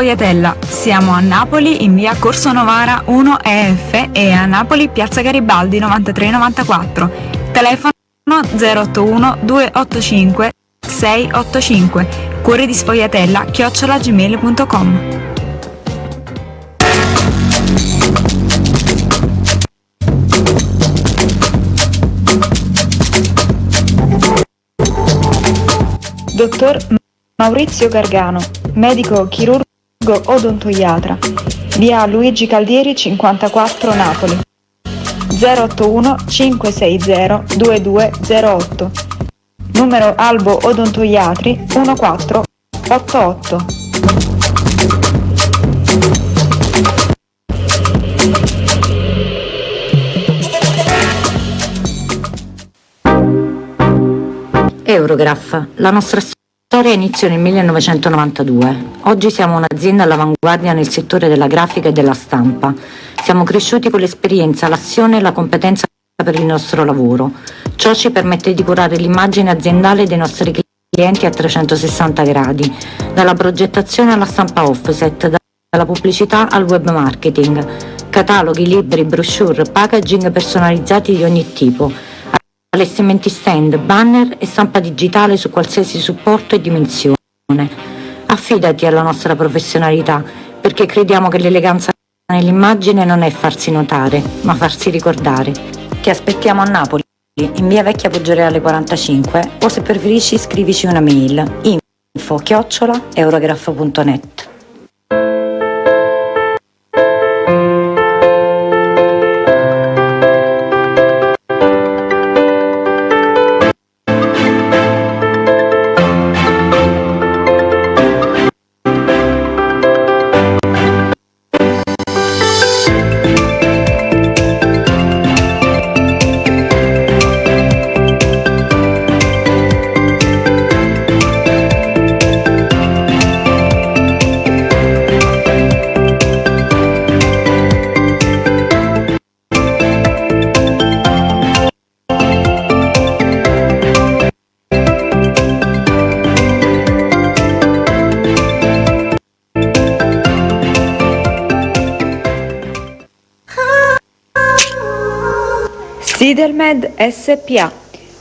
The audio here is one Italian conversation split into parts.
Sfogliatella. Siamo a Napoli in via Corso Novara 1 EF e a Napoli piazza Garibaldi 9394. Telefono 081 285 685. Cuore di Sfogliatella chiocciolagmail.com. Dottor Maurizio Gargano, medico chirurgo odontoiatra, via Luigi Caldieri 54 Napoli. 081 560 2208. Numero Albo Odontoiatri 1488. Eurograph, la nostra storia inizia nel 1992. Oggi siamo un'azienda all'avanguardia nel settore della grafica e della stampa. Siamo cresciuti con l'esperienza, l'azione e la competenza per il nostro lavoro. Ciò ci permette di curare l'immagine aziendale dei nostri clienti a 360 gradi, dalla progettazione alla stampa offset, dalla pubblicità al web marketing, cataloghi, libri, brochure, packaging personalizzati di ogni tipo, allestimenti stand, banner e stampa digitale su qualsiasi supporto e dimensione. Affidati alla nostra professionalità, perché crediamo che l'eleganza nell'immagine non è farsi notare, ma farsi ricordare. Ti aspettiamo a Napoli, in via Vecchia Poggioreale 45, o se preferisci scrivici una mail info chiocciola eurograph.net. Sidelmed SPA.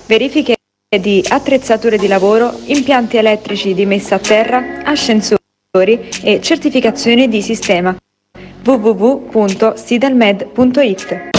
Verifiche di attrezzature di lavoro, impianti elettrici di messa a terra, ascensori e certificazioni di sistema. www.sidelmed.it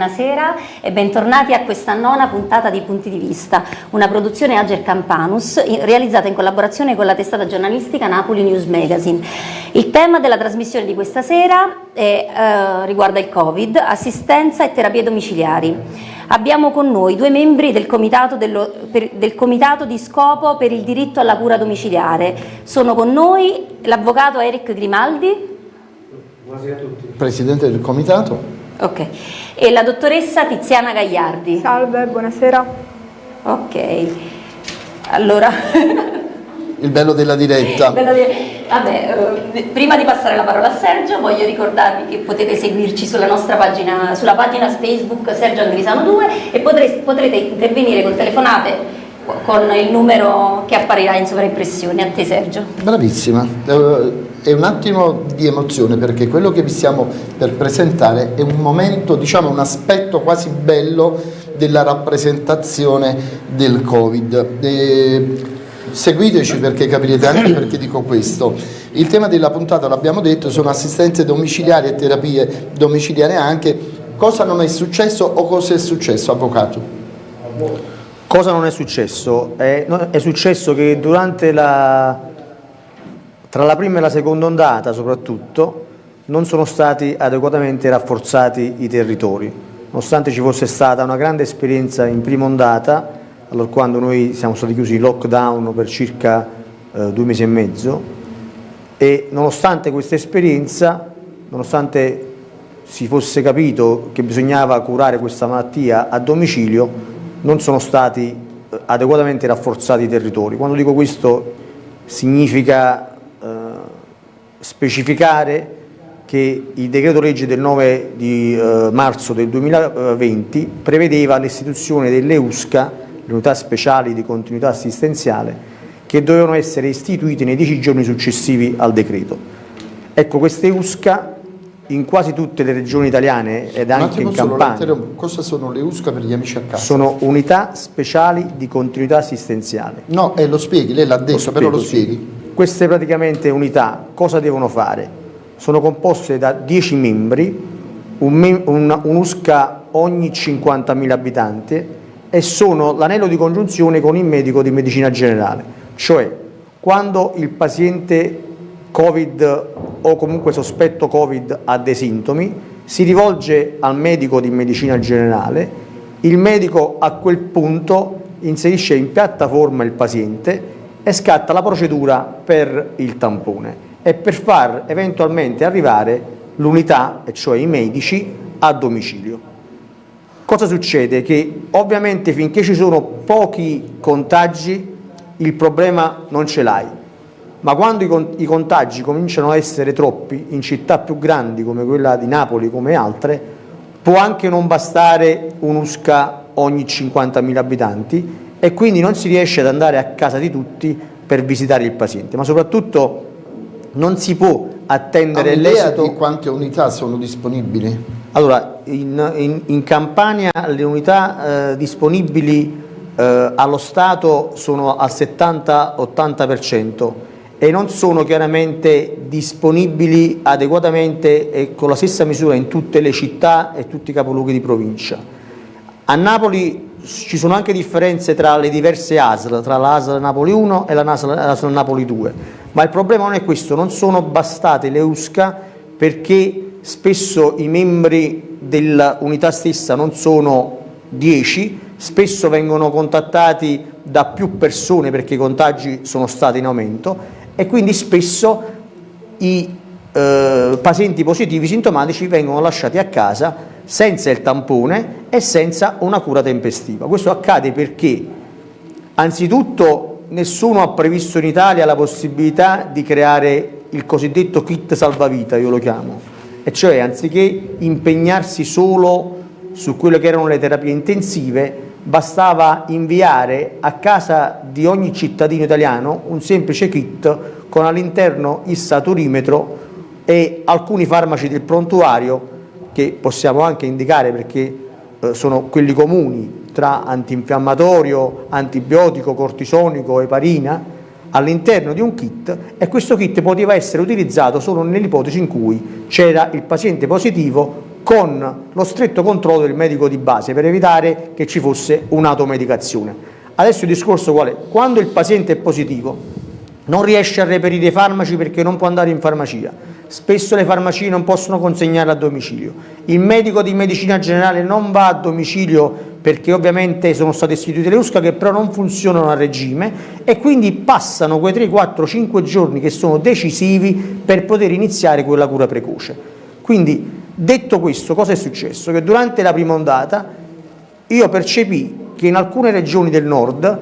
Buonasera e bentornati a questa nona puntata di Punti di Vista, una produzione Ager Campanus realizzata in collaborazione con la testata giornalistica Napoli News Magazine. Il tema della trasmissione di questa sera è, eh, riguarda il Covid, assistenza e terapie domiciliari. Abbiamo con noi due membri del comitato, dello, per, del comitato di scopo per il diritto alla cura domiciliare. Sono con noi l'avvocato Eric Grimaldi. Presidente del comitato. Ok. E la dottoressa Tiziana Gagliardi. Salve, buonasera. Ok. Allora... Il bello della diretta. Bello di... Vabbè, eh, prima di passare la parola a Sergio voglio ricordarvi che potete seguirci sulla nostra pagina, sulla pagina Facebook Sergio Angrisano 2 e potrete, potrete intervenire con telefonate con il numero che apparirà in sovraimpressione. A te Sergio. Bravissima. Uh, è un attimo di emozione perché quello che vi stiamo per presentare è un momento, diciamo un aspetto quasi bello della rappresentazione del Covid. E seguiteci perché capirete anche perché dico questo. Il tema della puntata, l'abbiamo detto, sono assistenze domiciliari e terapie domiciliari anche. Cosa non è successo o cosa è successo, Avvocato? Cosa non è successo? È, è successo che durante la tra la prima e la seconda ondata soprattutto non sono stati adeguatamente rafforzati i territori, nonostante ci fosse stata una grande esperienza in prima ondata, allora quando noi siamo stati chiusi in lockdown per circa eh, due mesi e mezzo e nonostante questa esperienza, nonostante si fosse capito che bisognava curare questa malattia a domicilio, non sono stati eh, adeguatamente rafforzati i territori. Quando dico questo significa specificare che il decreto legge del 9 di eh, marzo del 2020 prevedeva l'istituzione delle USCA, le unità speciali di continuità assistenziale, che dovevano essere istituite nei dieci giorni successivi al decreto. Ecco, queste USCA in quasi tutte le regioni italiane ed anche in Campania. Cosa sono le USCA per gli amici a casa? Sono unità speciali di continuità assistenziale. No, eh, lo spieghi, lei l'ha detto, lo spiego, però lo spieghi. Sì. Queste praticamente unità cosa devono fare? Sono composte da 10 membri, un, un, un'USCA ogni 50.000 abitanti e sono l'anello di congiunzione con il medico di medicina generale, cioè quando il paziente Covid o comunque sospetto Covid ha dei sintomi, si rivolge al medico di medicina generale, il medico a quel punto inserisce in piattaforma il paziente e scatta la procedura per il tampone e per far eventualmente arrivare l'unità, cioè i medici, a domicilio. Cosa succede? Che ovviamente finché ci sono pochi contagi il problema non ce l'hai, ma quando i contagi cominciano a essere troppi in città più grandi come quella di Napoli come altre, può anche non bastare un'USCA ogni 50.000 abitanti e quindi non si riesce ad andare a casa di tutti per visitare il paziente, ma soprattutto non si può attendere l'esito... di quante unità sono disponibili? Allora, in, in, in Campania le unità eh, disponibili eh, allo Stato sono al 70-80%, e non sono chiaramente disponibili adeguatamente e con la stessa misura in tutte le città e tutti i capoluoghi di provincia. A Napoli ci sono anche differenze tra le diverse ASL, tra la ASL Napoli 1 e la ASL Napoli 2, ma il problema non è questo, non sono bastate le USCA perché spesso i membri dell'unità stessa non sono 10, spesso vengono contattati da più persone perché i contagi sono stati in aumento e quindi spesso i eh, pazienti positivi sintomatici vengono lasciati a casa senza il tampone e senza una cura tempestiva. Questo accade perché anzitutto nessuno ha previsto in Italia la possibilità di creare il cosiddetto kit salvavita, io lo chiamo, e cioè anziché impegnarsi solo su quelle che erano le terapie intensive, bastava inviare a casa di ogni cittadino italiano un semplice kit con all'interno il saturimetro e alcuni farmaci del prontuario che possiamo anche indicare perché eh, sono quelli comuni tra antinfiammatorio, antibiotico, cortisonico, eparina all'interno di un kit e questo kit poteva essere utilizzato solo nell'ipotesi in cui c'era il paziente positivo con lo stretto controllo del medico di base per evitare che ci fosse un'automedicazione. Adesso il discorso qual è? Quando il paziente è positivo non riesce a reperire i farmaci perché non può andare in farmacia, spesso le farmacie non possono consegnarle a domicilio, il medico di medicina generale non va a domicilio perché ovviamente sono state istituite le USCA che però non funzionano a regime e quindi passano quei 3, 4, 5 giorni che sono decisivi per poter iniziare quella cura precoce. Quindi Detto questo, cosa è successo? Che durante la prima ondata io percepì che in alcune regioni del nord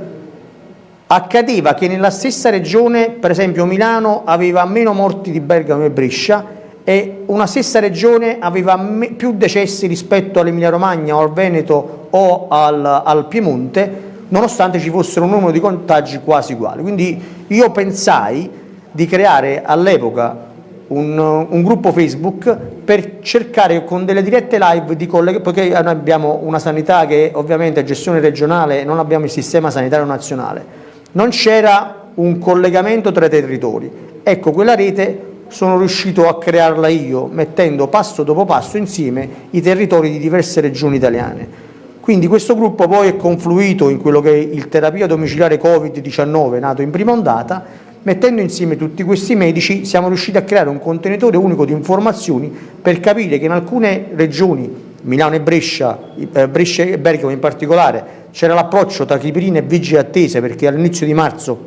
accadeva che nella stessa regione, per esempio Milano, aveva meno morti di Bergamo e Brescia e una stessa regione aveva più decessi rispetto all'Emilia Romagna o al Veneto o al, al Piemonte, nonostante ci fossero un numero di contagi quasi uguali. Quindi io pensai di creare all'epoca un, un, gruppo Facebook per cercare con delle dirette live di collegare, perché noi abbiamo una sanità che ovviamente è gestione regionale, non abbiamo il sistema sanitario nazionale, non c'era un collegamento tra i territori. Ecco, quella rete sono riuscito a crearla io, mettendo passo dopo passo insieme i territori di diverse regioni italiane. Quindi questo gruppo poi è confluito in quello che è il terapia domiciliare Covid-19, nato in prima ondata, Mettendo insieme tutti questi medici siamo riusciti a creare un contenitore unico di informazioni per capire che in alcune regioni, Milano e Brescia, eh, Brescia e Bergamo in particolare, c'era l'approccio tra chipirine e vigili attese perché all'inizio di marzo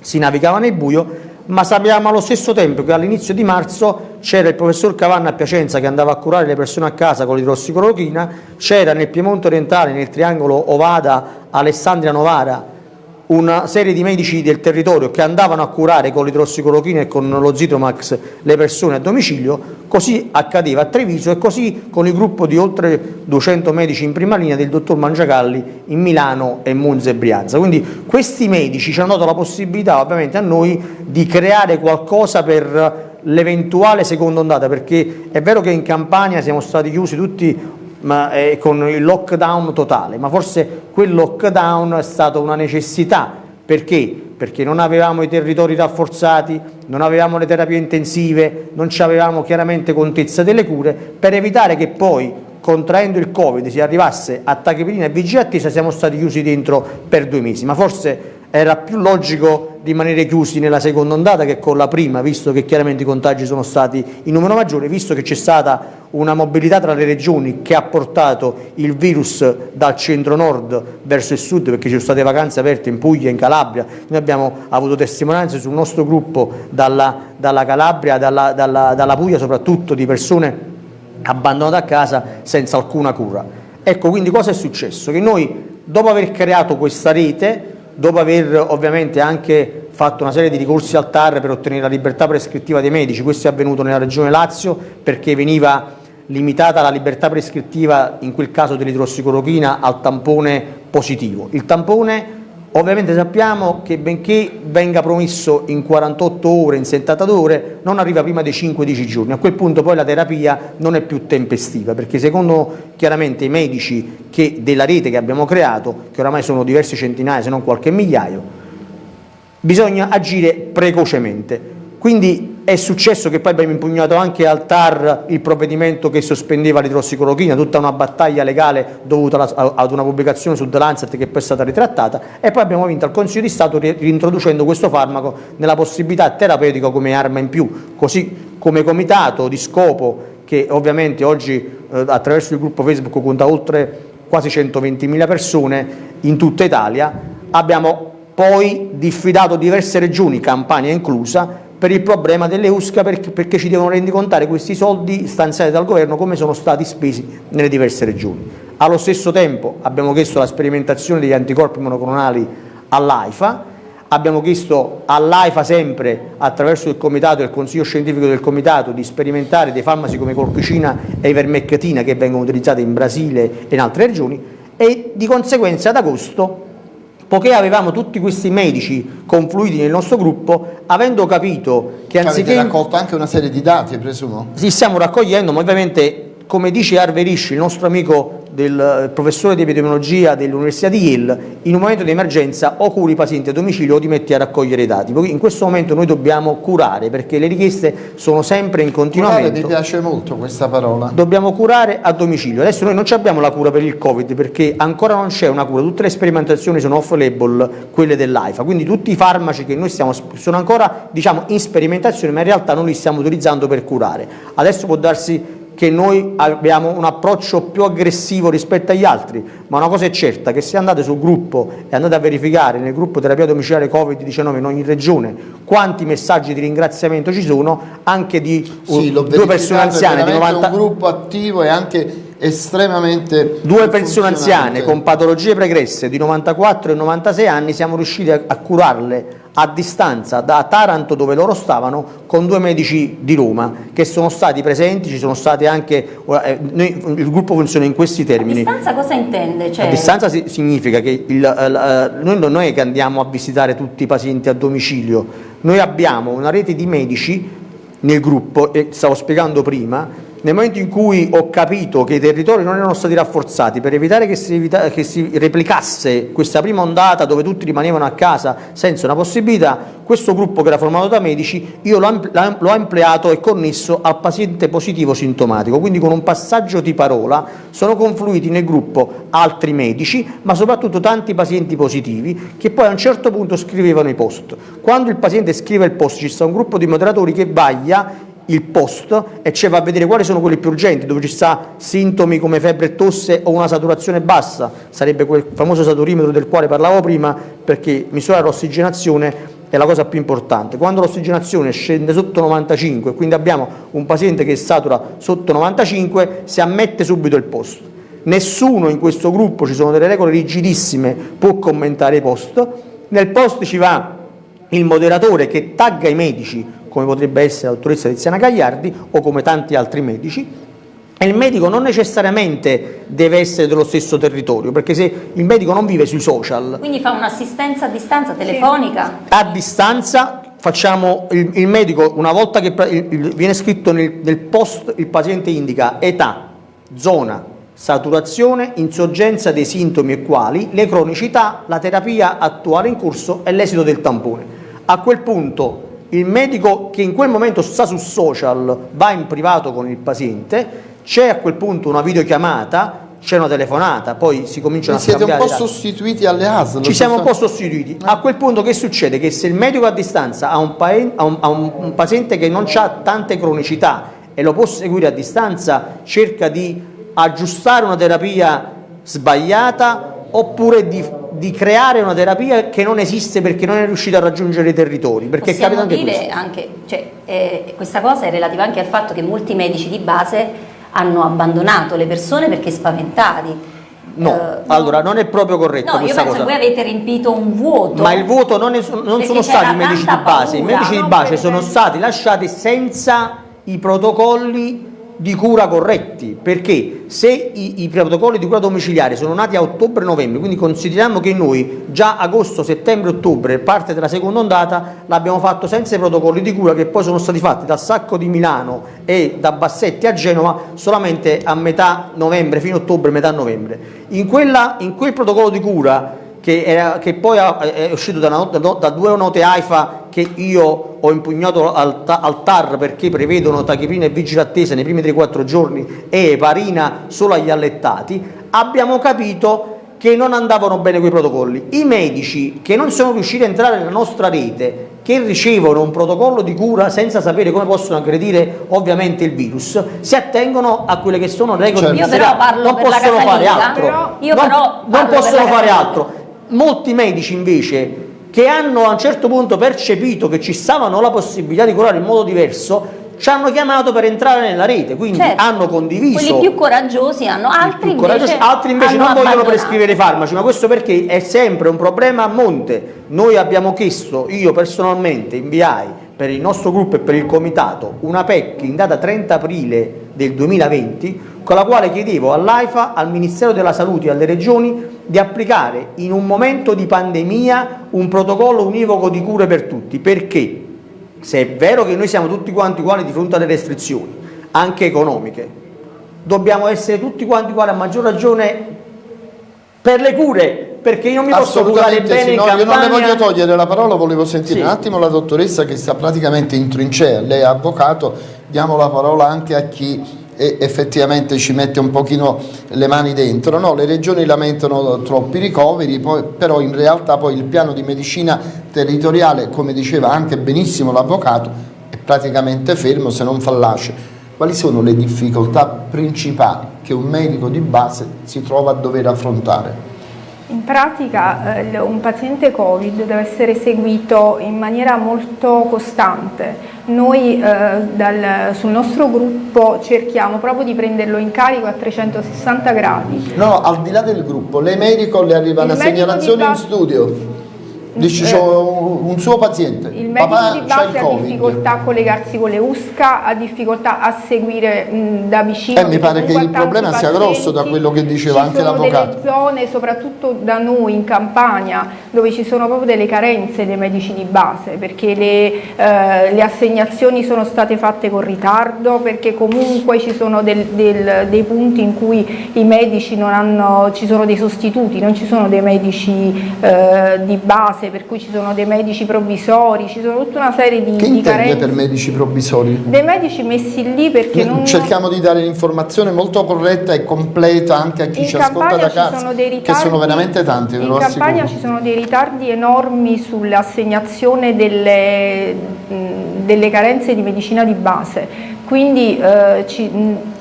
si navigava nel buio, ma sappiamo allo stesso tempo che all'inizio di marzo c'era il professor Cavanna a Piacenza che andava a curare le persone a casa con l'idrossiclorochina, c'era nel Piemonte orientale, nel triangolo Ovada, Alessandria Novara, una serie di medici del territorio che andavano a curare con l'idrossicolochina e con lo Zitromax le persone a domicilio, così accadeva a Treviso e così con il gruppo di oltre 200 medici in prima linea del dottor Mangiagalli in Milano e Monza e Brianza. Quindi questi medici ci hanno dato la possibilità ovviamente a noi di creare qualcosa per l'eventuale seconda ondata, perché è vero che in Campania siamo stati chiusi tutti ma, eh, con il lockdown totale, ma forse quel lockdown è stata una necessità, perché? Perché non avevamo i territori rafforzati, non avevamo le terapie intensive, non avevamo chiaramente contezza delle cure, per evitare che poi contraendo il Covid si arrivasse a tachipirina e vigia attesa siamo stati chiusi dentro per due mesi, ma forse era più logico rimanere chiusi nella seconda ondata che con la prima, visto che chiaramente i contagi sono stati in numero maggiore, visto che c'è stata una mobilità tra le regioni che ha portato il virus dal centro-nord verso il sud, perché ci sono state vacanze aperte in Puglia, in Calabria, noi abbiamo avuto testimonianze sul nostro gruppo dalla, dalla Calabria, dalla, dalla, dalla Puglia, soprattutto di persone abbandonate a casa senza alcuna cura. Ecco, quindi cosa è successo? Che noi, dopo aver creato questa rete, dopo aver ovviamente anche fatto una serie di ricorsi al TAR per ottenere la libertà prescrittiva dei medici, questo è avvenuto nella Regione Lazio perché veniva limitata la libertà prescrittiva in quel caso dell'idrossicolochina al tampone positivo. Il tampone Ovviamente sappiamo che benché venga promesso in 48 ore, in 72 ore, non arriva prima dei 5-10 giorni. A quel punto poi la terapia non è più tempestiva, perché secondo chiaramente i medici che, della rete che abbiamo creato, che oramai sono diversi centinaia se non qualche migliaio, bisogna agire precocemente. Quindi è successo che poi abbiamo impugnato anche al TAR il provvedimento che sospendeva l'idrossicolochina, tutta una battaglia legale dovuta ad una pubblicazione su The Lancet che poi è stata ritrattata e poi abbiamo vinto al Consiglio di Stato reintroducendo questo farmaco nella possibilità terapeutica come arma in più, così come comitato di scopo che ovviamente oggi eh, attraverso il gruppo Facebook conta oltre quasi 120.000 persone in tutta Italia, abbiamo poi diffidato diverse regioni, Campania inclusa, per il problema delle USCA perché, perché ci devono rendicontare questi soldi stanziati dal governo come sono stati spesi nelle diverse regioni. Allo stesso tempo abbiamo chiesto la sperimentazione degli anticorpi monoclonali all'AIFA, abbiamo chiesto all'AIFA sempre attraverso il comitato e il consiglio scientifico del comitato di sperimentare dei farmaci come colchicina e ivermeccatina che vengono utilizzati in Brasile e in altre regioni e di conseguenza ad agosto poiché avevamo tutti questi medici confluiti nel nostro gruppo, avendo capito che anziché... Avete raccolto anche una serie di dati, presumo? Sì, stiamo raccogliendo, ma ovviamente, come dice Harvey Risch, il nostro amico del professore di epidemiologia dell'Università di Yale, in un momento di emergenza o curi i pazienti a domicilio o ti metti a raccogliere i dati. In questo momento noi dobbiamo curare perché le richieste sono sempre in continuamento. Curare mi piace molto questa parola. Dobbiamo curare a domicilio. Adesso noi non abbiamo la cura per il Covid perché ancora non c'è una cura, tutte le sperimentazioni sono off-label, quelle dell'AIFA, quindi tutti i farmaci che noi stiamo sono ancora diciamo, in sperimentazione ma in realtà non li stiamo utilizzando per curare. Adesso può darsi che noi abbiamo un approccio più aggressivo rispetto agli altri, ma una cosa è certa, che se andate sul gruppo e andate a verificare nel gruppo terapia domiciliare Covid-19 in ogni regione quanti messaggi di ringraziamento ci sono, anche di sì, due persone anziane di 90 un gruppo attivo e anche estremamente due persone anziane con patologie pregresse di 94 e 96 anni siamo riusciti a, a curarle a distanza da Taranto dove loro stavano con due medici di Roma che sono stati presenti, ci sono state anche, eh, noi, il gruppo funziona in questi termini. A distanza cosa intende? Cioè... A distanza si, significa che il, uh, noi non è che andiamo a visitare tutti i pazienti a domicilio, noi abbiamo una rete di medici nel gruppo, e stavo spiegando prima, nel momento in cui ho capito che i territori non erano stati rafforzati per evitare che si, evita che si replicasse questa prima ondata dove tutti rimanevano a casa senza una possibilità, questo gruppo che era formato da medici io l'ho ampliato e connesso al paziente positivo sintomatico, quindi con un passaggio di parola sono confluiti nel gruppo altri medici, ma soprattutto tanti pazienti positivi che poi a un certo punto scrivevano i post. Quando il paziente scrive il post ci sta un gruppo di moderatori che vaglia il post e ci va a vedere quali sono quelli più urgenti, dove ci sta sintomi come febbre e tosse o una saturazione bassa, sarebbe quel famoso saturimetro del quale parlavo prima, perché misurare l'ossigenazione è la cosa più importante. Quando l'ossigenazione scende sotto 95, quindi abbiamo un paziente che satura sotto 95, si ammette subito il post. Nessuno in questo gruppo, ci sono delle regole rigidissime, può commentare i post, nel post ci va il moderatore che tagga i medici, come potrebbe essere la dottoressa Tiziana Gagliardi o come tanti altri medici, e il medico non necessariamente deve essere dello stesso territorio, perché se il medico non vive sui social... Quindi fa un'assistenza a distanza telefonica? A distanza facciamo il, il medico, una volta che il, il, viene scritto nel, nel post, il paziente indica età, zona, saturazione, insorgenza dei sintomi e quali, le cronicità, la terapia attuale in corso e l'esito del tampone. A quel punto il medico che in quel momento sta su social va in privato con il paziente, c'è a quel punto una videochiamata, c'è una telefonata, poi si cominciano a scambiare siete un po' sostituiti alle ASL? Ci siamo un po' sostituiti. A quel punto che succede? Che se il medico a distanza ha un, ha un, ha un paziente che non ha tante cronicità e lo può seguire a distanza, cerca di aggiustare una terapia sbagliata oppure di, di, creare una terapia che non esiste perché non è riuscita a raggiungere i territori. Perché Possiamo anche dire anche, cioè, eh, questa cosa è relativa anche al fatto che molti medici di base hanno abbandonato le persone perché spaventati. No, uh, allora non è proprio corretto no, questa cosa. io penso voi avete riempito un vuoto. Ma il vuoto non, è, non sono stati i medici di base, paura, i medici no, di base sono stati lasciati senza i protocolli di cura corretti, perché se i, i, protocolli di cura domiciliare sono nati a ottobre-novembre, quindi consideriamo che noi già agosto, settembre, ottobre, parte della seconda ondata, l'abbiamo fatto senza i protocolli di cura che poi sono stati fatti da Sacco di Milano e da Bassetti a Genova solamente a metà novembre, fino a ottobre, metà novembre. In, quella, in quel protocollo di cura che, era, che poi è uscito da, una, da, due note AIFA che io ho impugnato al, al TAR perché prevedono tachipirina e vigile attesa nei primi 3-4 giorni e eparina solo agli allettati, abbiamo capito che non andavano bene quei protocolli. I medici che non sono riusciti a entrare nella nostra rete, che ricevono un protocollo di cura senza sapere come possono aggredire ovviamente il virus, si attengono a quelle che sono le regole certo. Io però parlo non per possono fare altro. Però, io non, però non possono fare altro molti medici invece che hanno a un certo punto percepito che ci stavano la possibilità di curare in modo diverso ci hanno chiamato per entrare nella rete, quindi certo. hanno condiviso. Quelli più coraggiosi hanno, altri invece, coraggiosi, altri invece non vogliono prescrivere i farmaci, ma questo perché è sempre un problema a monte. Noi abbiamo chiesto, io personalmente inviai per il nostro gruppo e per il comitato una PEC in data 30 aprile del 2020 con la quale chiedevo all'AIFA, al Ministero della Salute e alle Regioni di applicare in un momento di pandemia un protocollo univoco di cure per tutti. Perché? Se è vero che noi siamo tutti quanti uguali di fronte alle restrizioni, anche economiche, dobbiamo essere tutti quanti uguali a maggior ragione per le cure, perché io non mi posso curare bene sì, no. Io non le voglio togliere la parola, volevo sentire sì. un attimo la dottoressa che sta praticamente in trincea, lei è avvocato, diamo la parola anche a chi e effettivamente ci mette un pochino le mani dentro. No, le regioni lamentano troppi ricoveri, poi, però in realtà poi il piano di medicina territoriale, come diceva anche benissimo l'avvocato, è praticamente fermo se non fallace. Quali sono le difficoltà principali che un medico di base si trova a dover affrontare? In pratica eh, un paziente Covid deve essere seguito in maniera molto costante. Noi eh, dal, sul nostro gruppo cerchiamo proprio di prenderlo in carico a 360 gradi. No, al di là del gruppo, lei medico le arriva Il una segnalazione in studio Dice, eh, un, suo paziente, il medico papà di base ha difficoltà a collegarsi con le USCA, ha difficoltà a seguire mh, da vicino. Eh, mi pare che il problema sia grosso da quello che diceva anche l'avvocato. Ci sono delle zone, soprattutto da noi in Campania, dove ci sono proprio delle carenze dei medici di base, perché le, eh, le assegnazioni sono state fatte con ritardo, perché comunque ci sono del, del, dei punti in cui i medici non hanno, ci sono dei sostituti, non ci sono dei medici eh, di base base, per cui ci sono dei medici provvisori, ci sono tutta una serie di, che di carenze. per medici provvisori? Dei medici messi lì perché non... Cerchiamo di dare l'informazione molto corretta e completa anche a chi in ci ascolta da casa, sono dei ritardi, che sono veramente tanti, In Campania ci sono dei ritardi enormi sull'assegnazione delle, delle carenze di medicina di base, quindi eh, ci,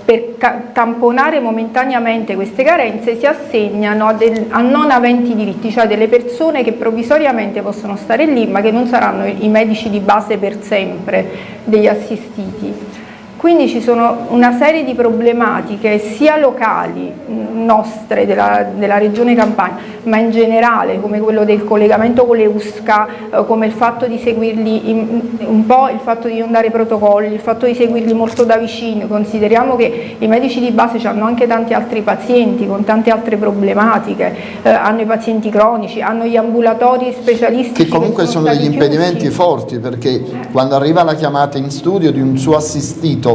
per tamponare momentaneamente queste carenze si assegnano del, a, non aventi diritti, cioè delle persone che provvisoriamente possono stare lì ma che non saranno i medici di base per sempre degli assistiti. Quindi ci sono una serie di problematiche sia locali mh, nostre della, della regione Campania, ma in generale come quello del collegamento con le USCA, eh, come il fatto di seguirli in, un po' il fatto di non dare protocolli, il fatto di seguirli molto da vicino, consideriamo che i medici di base hanno anche tanti altri pazienti con tante altre problematiche, eh, hanno i pazienti cronici, hanno gli ambulatori specialistici Che comunque sono stati degli impedimenti chiusi. forti perché quando arriva la chiamata in studio di un suo assistito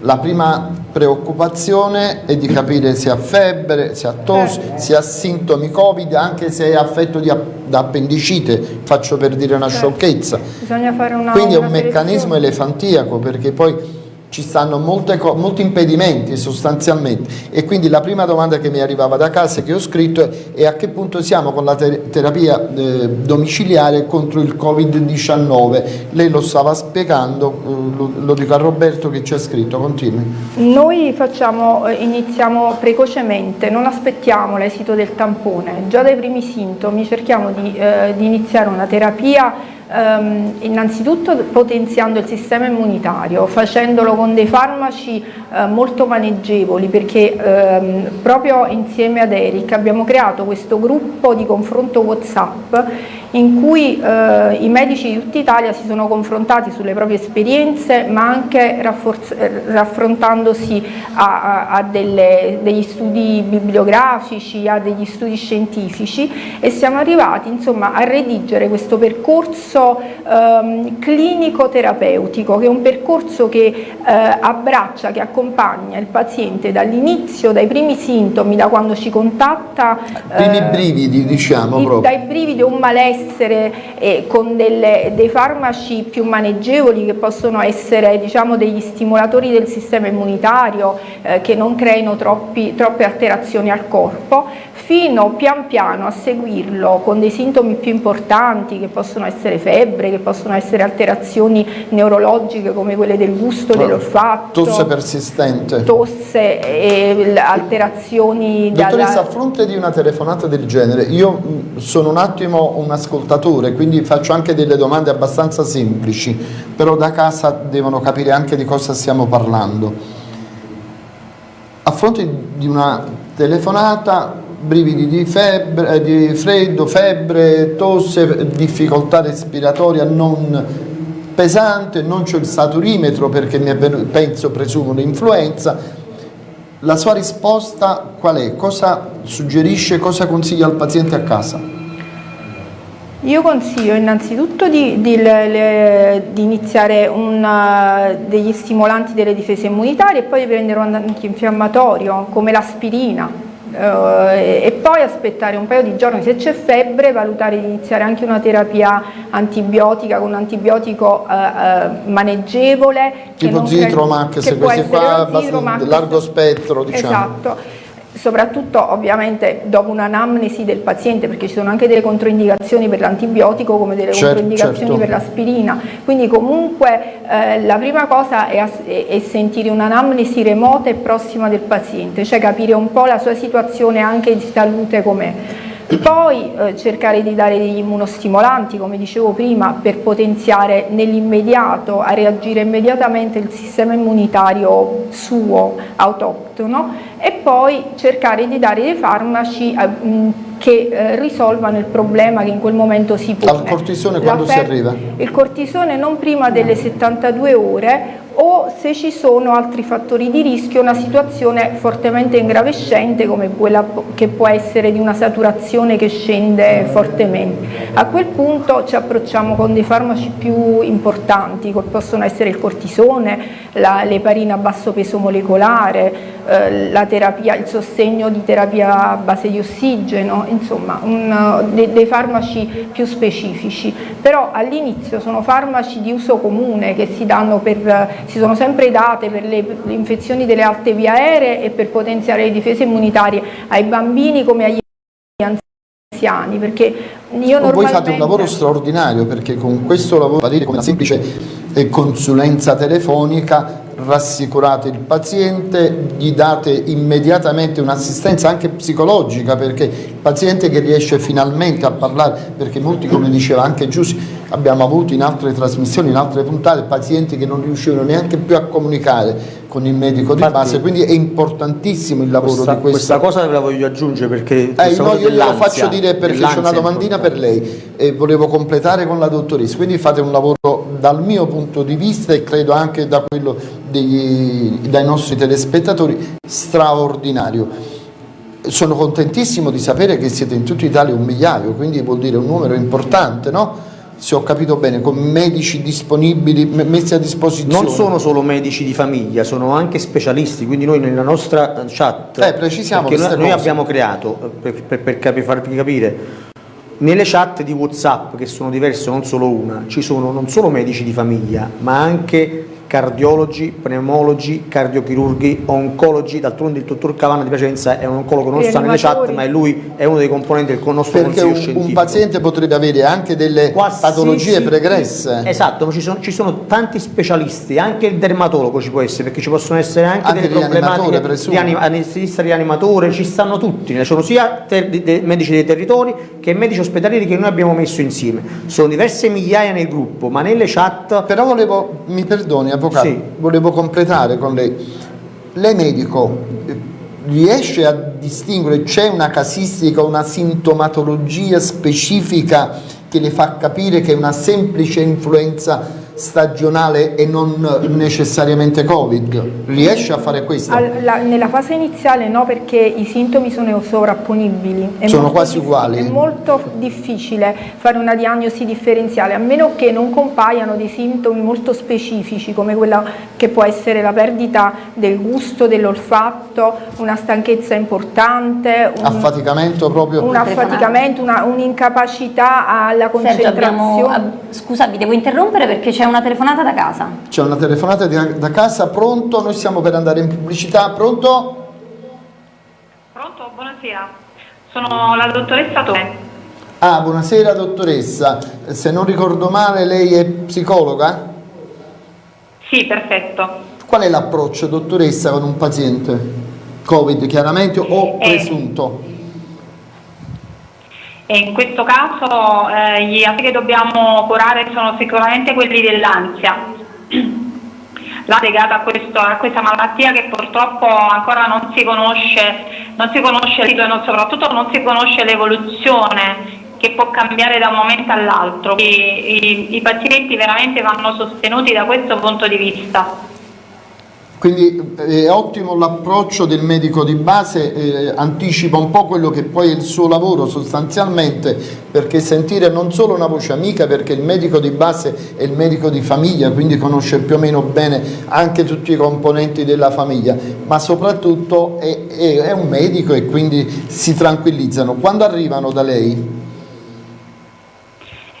la prima preoccupazione è di capire se ha febbre, se ha tosse, se ha sintomi covid, anche se è affetto di da appendicite, faccio per dire una Certo. sciocchezza. Bisogna fare una Quindi è un meccanismo elefantiaco perché poi ci stanno molte molti impedimenti sostanzialmente e quindi la prima domanda che mi arrivava da casa che ho scritto è, è a che punto siamo con la ter- terapia eh, domiciliare contro il Covid-19. Lei lo stava spiegando, eh, lo, lo dico a Roberto che ci ha scritto, continui. Noi facciamo, eh, iniziamo precocemente, non aspettiamo l'esito del tampone, già dai primi sintomi cerchiamo di, eh, di iniziare una terapia ehm, innanzitutto potenziando il sistema immunitario, facendolo con dei farmaci eh, molto maneggevoli perché ehm, proprio insieme ad Eric abbiamo creato questo gruppo di confronto Whatsapp in cui eh, i medici di tutta Italia si sono confrontati sulle proprie esperienze ma anche eh, raffrontandosi a, a- a delle- degli studi bibliografici, a degli studi scientifici e siamo arrivati insomma a redigere questo percorso ehm, clinico terapeutico che è un percorso che eh, abbraccia, che accompagna il paziente dall'inizio, dai primi sintomi, da quando ci contatta Primi eh, brividi diciamo il- proprio. dai brividi o un malessere eh, con delle- dei farmaci più maneggevoli che possono essere diciamo, degli stimolatori del sistema immunitario eh, che non creino troppi- troppe alterazioni al corpo fino pian piano a seguirlo con dei sintomi più importanti che possono essere febbre, che possono essere alterazioni neurologiche come quelle del gusto, dell'olfatto, Tosse persistente. tosse e alterazioni Dottoressa, dalla- a fronte di una telefonata del genere, io sono un attimo un ascoltatore, quindi faccio anche delle domande abbastanza semplici, però da casa devono capire anche di cosa stiamo parlando. A fronte di una telefonata, brividi di, febbre, eh, di freddo, febbre, tosse, difficoltà respiratoria non pesante, non c'è il saturimetro perché mi è venuto, penso, presumo un'influenza, la sua risposta qual è? Cosa suggerisce, cosa consiglia al paziente a casa? Io consiglio innanzitutto di, di- le- di iniziare una- degli stimolanti delle difese immunitarie e poi di prendere un antinfiammatorio come l'aspirina eh, e poi aspettare un paio di giorni se c'è febbre, valutare di iniziare anche una terapia antibiotica con un antibiotico eh, eh, maneggevole. Tipo Zitromax, che se può questi qua largo spettro, diciamo. Esatto soprattutto ovviamente dopo un'anamnesi del paziente perché ci sono anche delle controindicazioni per l'antibiotico come delle Certo, controindicazioni certo. per l'aspirina quindi comunque eh, la prima cosa è, è sentire un'anamnesi remota e prossima del paziente cioè capire un po' la sua situazione anche di salute com'è poi eh, cercare di dare degli immunostimolanti, come dicevo prima, per potenziare nell'immediato, a reagire immediatamente il sistema immunitario suo, autoctono, e poi cercare di dare dei farmaci eh, che eh, risolvano il problema che in quel momento si pone. Al cortisone quando si arriva? Il cortisone non prima delle 72 ore o se ci sono altri fattori di rischio, una situazione fortemente ingravescente come quella che può essere di una saturazione che scende fortemente. A quel punto ci approcciamo con dei farmaci più importanti, che possono essere il cortisone, l'eparina a basso peso molecolare, la terapia, il sostegno di terapia a base di ossigeno, insomma un- de- dei farmaci più specifici, però all'inizio sono farmaci di uso comune che si danno per, si sono sempre date per le, le infezioni delle alte vie aeree e per potenziare le difese immunitarie ai bambini come agli anziani, perché io Voi normalmente... fate un lavoro straordinario perché con questo lavoro, come una semplice eh, consulenza telefonica, rassicurate il paziente, gli date immediatamente un'assistenza anche psicologica perché il paziente che riesce finalmente a parlare, perché molti come diceva anche Giussi, abbiamo avuto in altre trasmissioni, in altre puntate, pazienti che non riuscivano neanche più a comunicare con il medico di Infatti, base, quindi è importantissimo il lavoro Questa, di questo. questa cosa ve la voglio aggiungere perché Eh, no, io glielo faccio dire perché c'è una domandina per lei e volevo completare con la dottoressa, quindi fate un lavoro dal mio punto di vista e credo anche da quello degli- dai nostri telespettatori straordinario. Sono contentissimo di sapere che siete in tutta Italia un migliaio, quindi vuol dire un numero importante, no? Se ho capito bene, con medici disponibili, me- messi a disposizione. Non sono solo medici di famiglia, sono anche specialisti, quindi noi nella nostra chat, Eh, precisiamo perché noi, noi abbiamo creato, eh, per, per- per farvi capire, nelle chat di Whatsapp, che sono diverse, non solo una, ci sono non solo medici di famiglia, ma anche cardiologi, pneumologi, cardiochirurghi, oncologi, d'altronde il dottor Cavana di Piacenza è un oncologo non sta nelle chat, ma è lui è uno dei componenti del nostro Perché consiglio un, scientifico. un paziente potrebbe avere anche delle patologie Qualsiasi- pregresse. Esatto, ma ci sono, ci sono tanti specialisti, anche il dermatologo ci può essere, perché ci possono essere anche, Anche delle problematiche di anim- anestesista rianimatore, ci stanno tutti, ne sono sia ter- di- de- medici dei territori che medici ospedalieri che noi abbiamo messo insieme. Sono diverse migliaia nel gruppo, ma nelle chat Però volevo, mi perdoni avvocato, Sì. volevo completare con lei. Lei medico riesce a distinguere, c'è una casistica, una sintomatologia specifica che le fa capire che è una semplice influenza stagionale e non necessariamente Covid? Riesce a fare questo? Al- la- nella fase iniziale no perché i sintomi sono sovrapponibili. È Sono molto quasi uguali. È molto difficile fare una diagnosi differenziale a meno che non compaiano dei sintomi molto specifici come quella che può essere la perdita del gusto, dell'olfatto, una stanchezza importante, un, Affaticamento proprio? un affaticamento, una- un'incapacità alla Sergio, concentrazione. abbiamo, ab- scusa, vi devo interrompere perché c'è una telefonata da casa. C'è una telefonata da casa, pronto? Noi stiamo per andare in pubblicità, pronto? Pronto? Buonasera. Sono la dottoressa Tone. Ah, buonasera dottoressa, se non ricordo male lei è psicologa? Sì, perfetto. Qual è l'approccio dottoressa con un paziente? Covid chiaramente o Eh. presunto? E in questo caso eh, gli aspetti che dobbiamo curare sono sicuramente quelli dell'ansia. La legata a, questo- a questa malattia che purtroppo ancora non si conosce, non si conosce e soprattutto non si conosce l'evoluzione che può cambiare da un momento all'altro. I, i- I pazienti veramente vanno sostenuti da questo punto di vista. Quindi eh, è ottimo l'approccio del medico di base, eh, anticipa un po' quello che poi è il suo lavoro sostanzialmente, perché sentire non solo una voce amica, perché il medico di base è il medico di famiglia, quindi conosce più o meno bene anche tutti i componenti della famiglia, ma soprattutto è, è- è un medico e quindi si tranquillizzano. Quando arrivano da lei?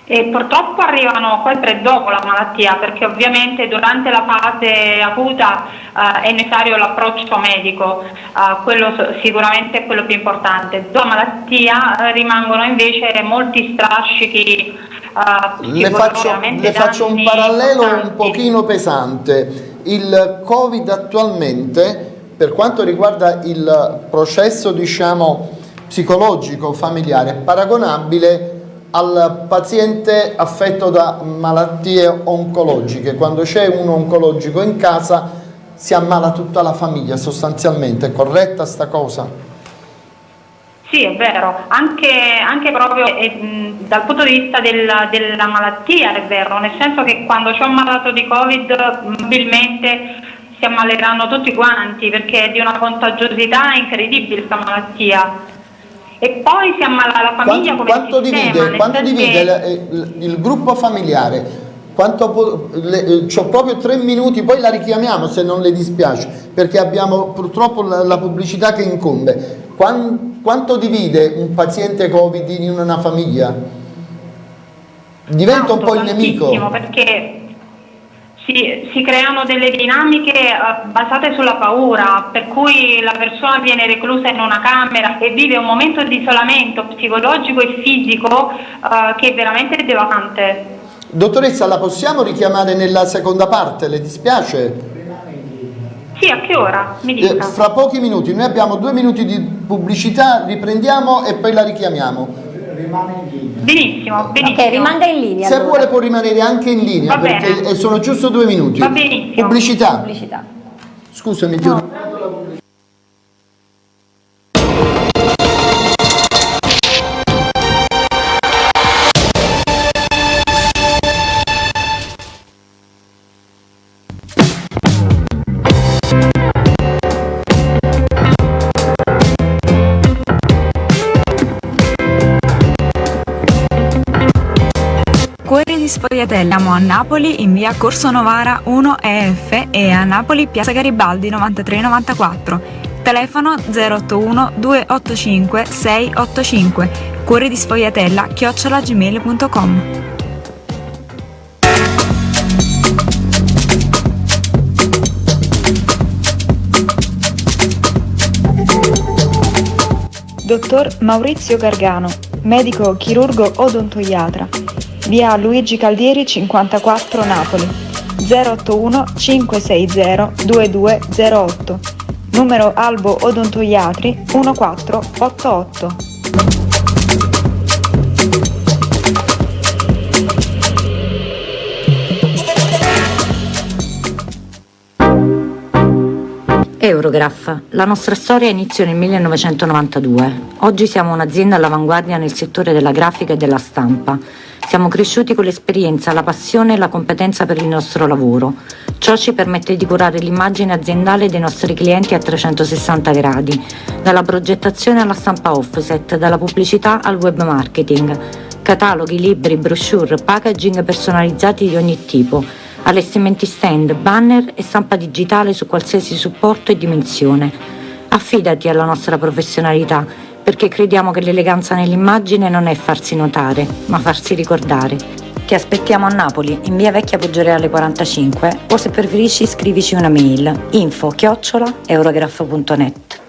E purtroppo arrivano sempre dopo la malattia perché ovviamente durante la fase acuta eh, è necessario l'approccio medico, eh, quello sicuramente è quello più importante. Dopo la malattia eh, rimangono invece molti strascichi. eh, Le faccio, le faccio un parallelo un importanti. pochino pesante. Il Covid attualmente, per quanto riguarda il processo diciamo, psicologico familiare, è paragonabile al paziente affetto da malattie oncologiche. Quando c'è un oncologico in casa si ammala tutta la famiglia sostanzialmente, è corretta sta cosa? Sì, è vero, anche, anche proprio eh, dal punto di vista della, della malattia è vero, nel senso che quando c'è un malato di Covid probabilmente si ammaleranno tutti quanti perché è di una contagiosità incredibile questa malattia. E poi si ammala la famiglia Quanto, quanto sistema, divide, quanto divide che- il, il- gruppo familiare? Quanto le- eh, c'ho proprio tre minuti, poi la richiamiamo se non le dispiace, perché abbiamo purtroppo la, la pubblicità che incombe. Quan- quanto divide un paziente Covid in una famiglia? Diventa un po' il nemico. perché si, si creano delle dinamiche eh, basate sulla paura, per cui la persona viene reclusa in una camera e vive un momento di isolamento psicologico e fisico eh, che è veramente devastante. Dottoressa, la possiamo richiamare nella seconda parte? Le dispiace? Sì, a che ora? Mi Eh, dica. fra pochi minuti, noi abbiamo due minuti di pubblicità, riprendiamo e poi la richiamiamo. Benissimo, benissimo. Ok, rimanga in linea. Se allora. vuole può rimanere anche in linea Va bene. perché eh, sono giusto due minuti. Va benissimo. Pubblicità. Pubblicità. Scusami, ti di. Siamo a Napoli in via Corso Novara 1 EF e a Napoli piazza Garibaldi 9394. Telefono 081 285 685. Cuori di Sfogliatella chiocciolagmail.com. Dottor Maurizio Gargano, medico chirurgo odontoiatra. Via Luigi Caldieri 54 Napoli. 081 560 2208. Numero Albo Odontoiatri 1488. Eurograph. La nostra storia iniziò nel 1992. Oggi siamo un'azienda all'avanguardia nel settore della grafica e della stampa. Siamo cresciuti con l'esperienza, la passione e la competenza per il nostro lavoro. Ciò ci permette di curare l'immagine aziendale dei nostri clienti a 360 gradi, dalla progettazione alla stampa offset, dalla pubblicità al web marketing. Cataloghi, libri, brochure, packaging personalizzati di ogni tipo allestimenti stand, banner e stampa digitale su qualsiasi supporto e dimensione. Affidati alla nostra professionalità, perché crediamo che l'eleganza nell'immagine non è farsi notare, ma farsi ricordare. Ti aspettiamo a Napoli, in via Vecchia Poggioreale 45, o se preferisci scrivici una mail info chiocciola eurograph.net.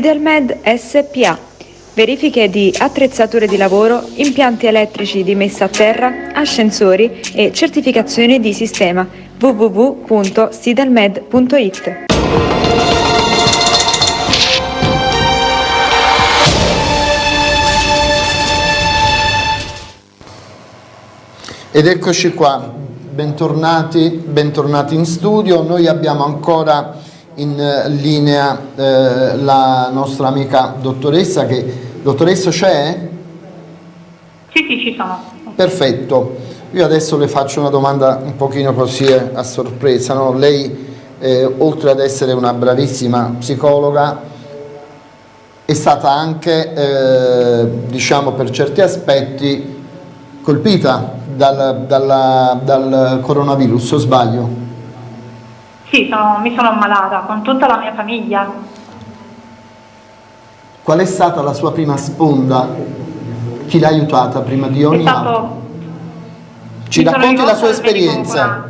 Sidelmed SPA. Verifiche di attrezzature di lavoro, impianti elettrici di messa a terra, ascensori e certificazione di sistema www.sidelmed.it. Ed eccoci qua, bentornati, bentornati in studio. Noi abbiamo ancora in eh, linea eh, la nostra amica dottoressa che... Dottoressa c'è? Sì, sì, ci sono. Perfetto. Io adesso le faccio una domanda un pochino così eh, a sorpresa. no? Lei, eh, oltre ad essere una bravissima psicologa, è stata anche, eh, diciamo per certi aspetti, colpita dal, dalla- dal coronavirus, o sbaglio? Sì, sono- mi sono ammalata con tutta la mia famiglia. Qual è stata la sua prima sponda? Chi l'ha aiutata prima di ogni altro? Ci racconti la sua esperienza?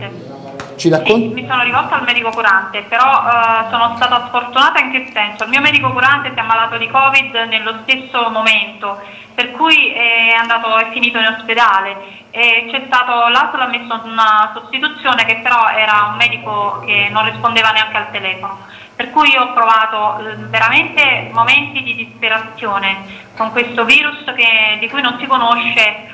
Ci racconti? Sì, mi sono rivolta al medico curante, però eh, sono stata sfortunata in che senso? Il mio medico curante si è ammalato di Covid nello stesso momento, per cui è andato è finito in ospedale l'ASL ha messo una sostituzione che però era un medico che non rispondeva neanche al telefono. Per cui ho provato eh, veramente momenti di disperazione con questo virus che- di cui non si conosce eh,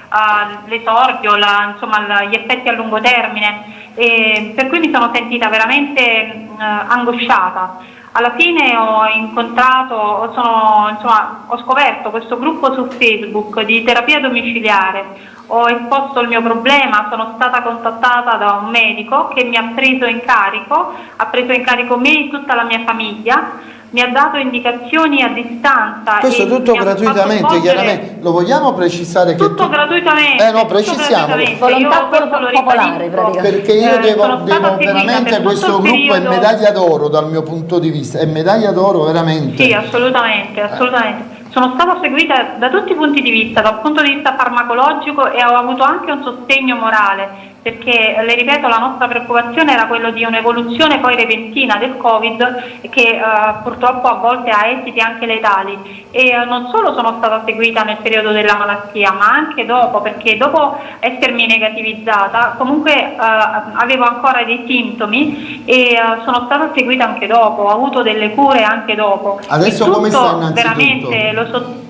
l'esordio, gli effetti a lungo termine, e per cui mi sono sentita veramente eh, angosciata. Alla fine ho incontrato, sono, insomma, ho scoperto questo gruppo su Facebook di terapia domiciliare, ho esposto il mio problema, sono stata contattata da un medico che mi ha preso in carico, ha preso in carico me e tutta la mia famiglia mi ha dato indicazioni a distanza. Questo e tutto gratuitamente, chiaramente. Lo vogliamo precisare che Tutto tu- gratuitamente. Eh no, gratuitamente. Volontà popolare. Perché io Eh, devo, stata devo veramente, per questo gruppo è periodo- medaglia d'oro dal mio punto di vista, è medaglia d'oro veramente. Sì, assolutamente, assolutamente. Sono stata seguita da tutti i punti di vista, dal punto di vista farmacologico e ho avuto anche un sostegno morale, perché le ripeto la nostra preoccupazione era quello di un'evoluzione poi repentina del Covid che eh, purtroppo a volte ha esiti anche letali e eh, non solo sono stata seguita nel periodo della malattia ma anche dopo perché dopo essermi negativizzata comunque eh, avevo ancora dei sintomi e eh, sono stata seguita anche dopo, ho avuto delle cure anche dopo. Adesso come sta innanzitutto? Veramente lo so-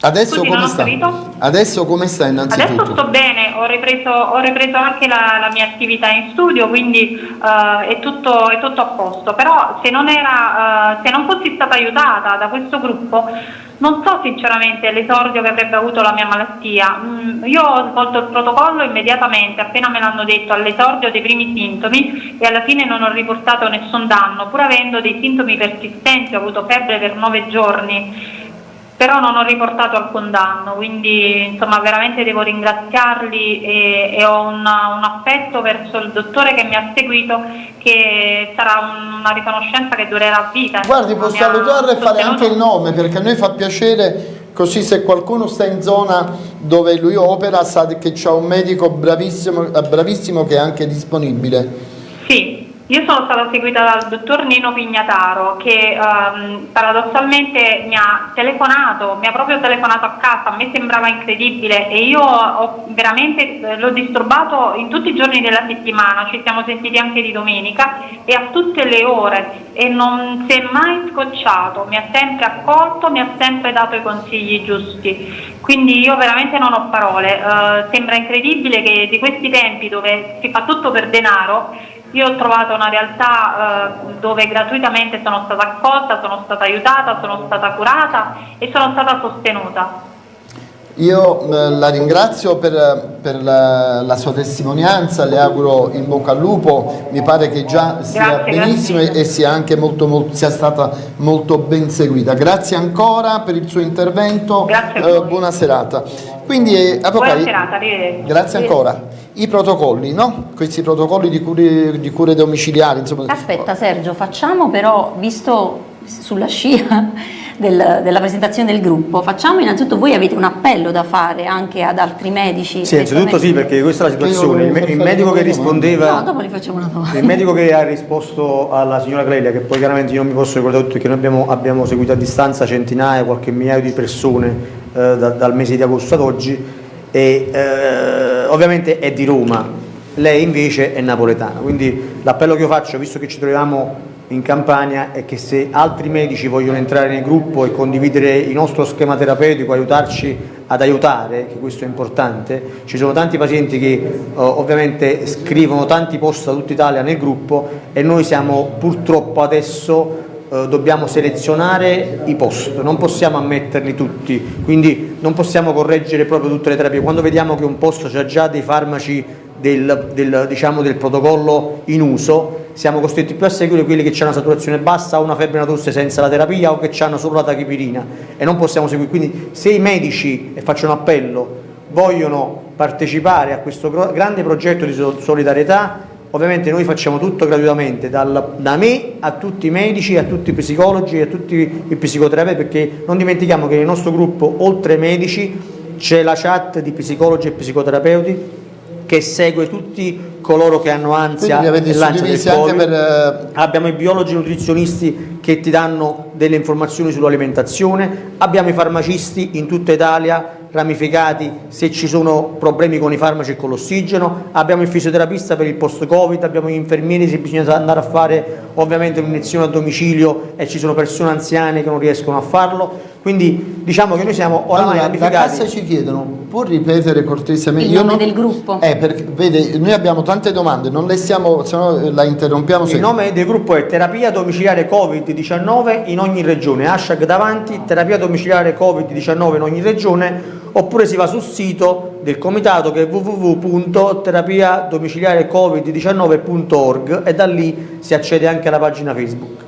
Adesso Scusi, come sta? Adesso come sta innanzitutto? Adesso sto bene, ho ripreso, ho ripreso anche la, la mia attività in studio, quindi eh, è, tutto, è tutto a posto. Però se non, era, eh, se non fossi stata aiutata da questo gruppo, non so sinceramente l'esordio che avrebbe avuto la mia malattia. Mm, io ho svolto il protocollo immediatamente, appena me l'hanno detto, all'esordio dei primi sintomi e alla fine non ho riportato nessun danno, pur avendo dei sintomi persistenti, ho avuto febbre per nove giorni però non ho riportato alcun danno, quindi insomma veramente devo ringraziarli e, e ho una- un affetto verso il dottore che mi ha seguito che sarà un- una riconoscenza che durerà vita. Guardi, può salutare e fare anche il nome perché a noi fa piacere così se qualcuno sta in zona dove lui opera sa che c'è un medico bravissimo, eh, bravissimo che è anche disponibile. Sì, io sono stata seguita dal dottor Nino Pignataro che ehm, paradossalmente mi ha telefonato, mi ha proprio telefonato a casa, a me sembrava incredibile e io ho veramente eh, l'ho disturbato in tutti i giorni della settimana, ci siamo sentiti anche di domenica e a tutte le ore e non si è mai scocciato, mi ha sempre accolto, mi ha sempre dato i consigli giusti. Quindi io veramente non ho parole, eh, sembra incredibile che di questi tempi dove si fa tutto per denaro io ho trovato una realtà eh, dove gratuitamente sono stata accolta, sono stata aiutata, sono stata curata e sono stata sostenuta. Io eh, la ringrazio per, per la, la sua testimonianza, le auguro in bocca al lupo, mi pare che già sia Grazie, benissimo grazie. e sia anche molto, molto- sia stata molto ben seguita. Grazie ancora per il suo intervento, eh, buona serata. Quindi, eh, Buona avvocati, serata, grazie ancora. I protocolli, no? Questi protocolli di cure, di cure domiciliari, insomma. Aspetta Sergio, facciamo però, visto sulla scia del- della presentazione del gruppo, facciamo innanzitutto, voi avete un appello da fare anche ad altri medici? Sì, innanzitutto sì, perché questa è la situazione. Il, il medico che No, rispondeva... dopo li facciamo una domanda. Il medico che ha risposto alla signora Clelia, che poi chiaramente io non mi posso ricordare tutto, perché noi abbiamo, abbiamo seguito a distanza centinaia, qualche migliaio di persone eh, da- dal mese di agosto ad oggi, e eh, ovviamente è di Roma, lei invece è napoletana. Quindi l'appello che io faccio, visto che ci troviamo in Campania, è che se altri medici vogliono entrare nel gruppo e condividere il nostro schema terapeutico, aiutarci ad aiutare, che questo è importante, ci sono tanti pazienti che eh, ovviamente scrivono tanti post da tutta Italia nel gruppo e noi siamo purtroppo adesso dobbiamo selezionare i post, non possiamo ammetterli tutti, quindi non possiamo correggere proprio tutte le terapie. Quando vediamo che un posto ha già dei farmaci del, del, diciamo, del protocollo in uso, siamo costretti più a seguire quelli che hanno una saturazione bassa o una febbre una tosse senza la terapia o che hanno solo la tachipirina e non possiamo seguire. Quindi se i medici, e faccio un appello, vogliono partecipare a questo grande progetto di so- solidarietà, ovviamente noi facciamo tutto gratuitamente, dal- da me a tutti i medici, a tutti i psicologi, a tutti i psicoterapeuti, perché non dimentichiamo che nel nostro gruppo, oltre ai medici, c'è la chat di psicologi e psicoterapeuti che segue tutti coloro che hanno ansia e l'ansia del Covid. per, eh, Abbiamo i biologi nutrizionisti che ti danno delle informazioni sull'alimentazione, abbiamo i farmacisti in tutta Italia ramificati se ci sono problemi con i farmaci e con l'ossigeno, abbiamo il fisioterapista per il post-Covid, abbiamo gli infermieri se bisogna andare a fare ovviamente un'iniezione a domicilio e ci sono persone anziane che non riescono a farlo, quindi diciamo che noi siamo oramai Allora, la cassa ci chiedono, può ripetere cortesemente? Il Io nome non- del gruppo? Eh, perché, vede, noi abbiamo tante domande, non le stiamo, se no la interrompiamo Il nome del gruppo è Terapia Domiciliare Covid-19 in ogni regione, hashtag davanti, terapia domiciliare Covid-19 in ogni regione, oppure si va sul sito del comitato che è www.terapiadomiciliarecovid19.org e da lì si accede anche alla pagina Facebook.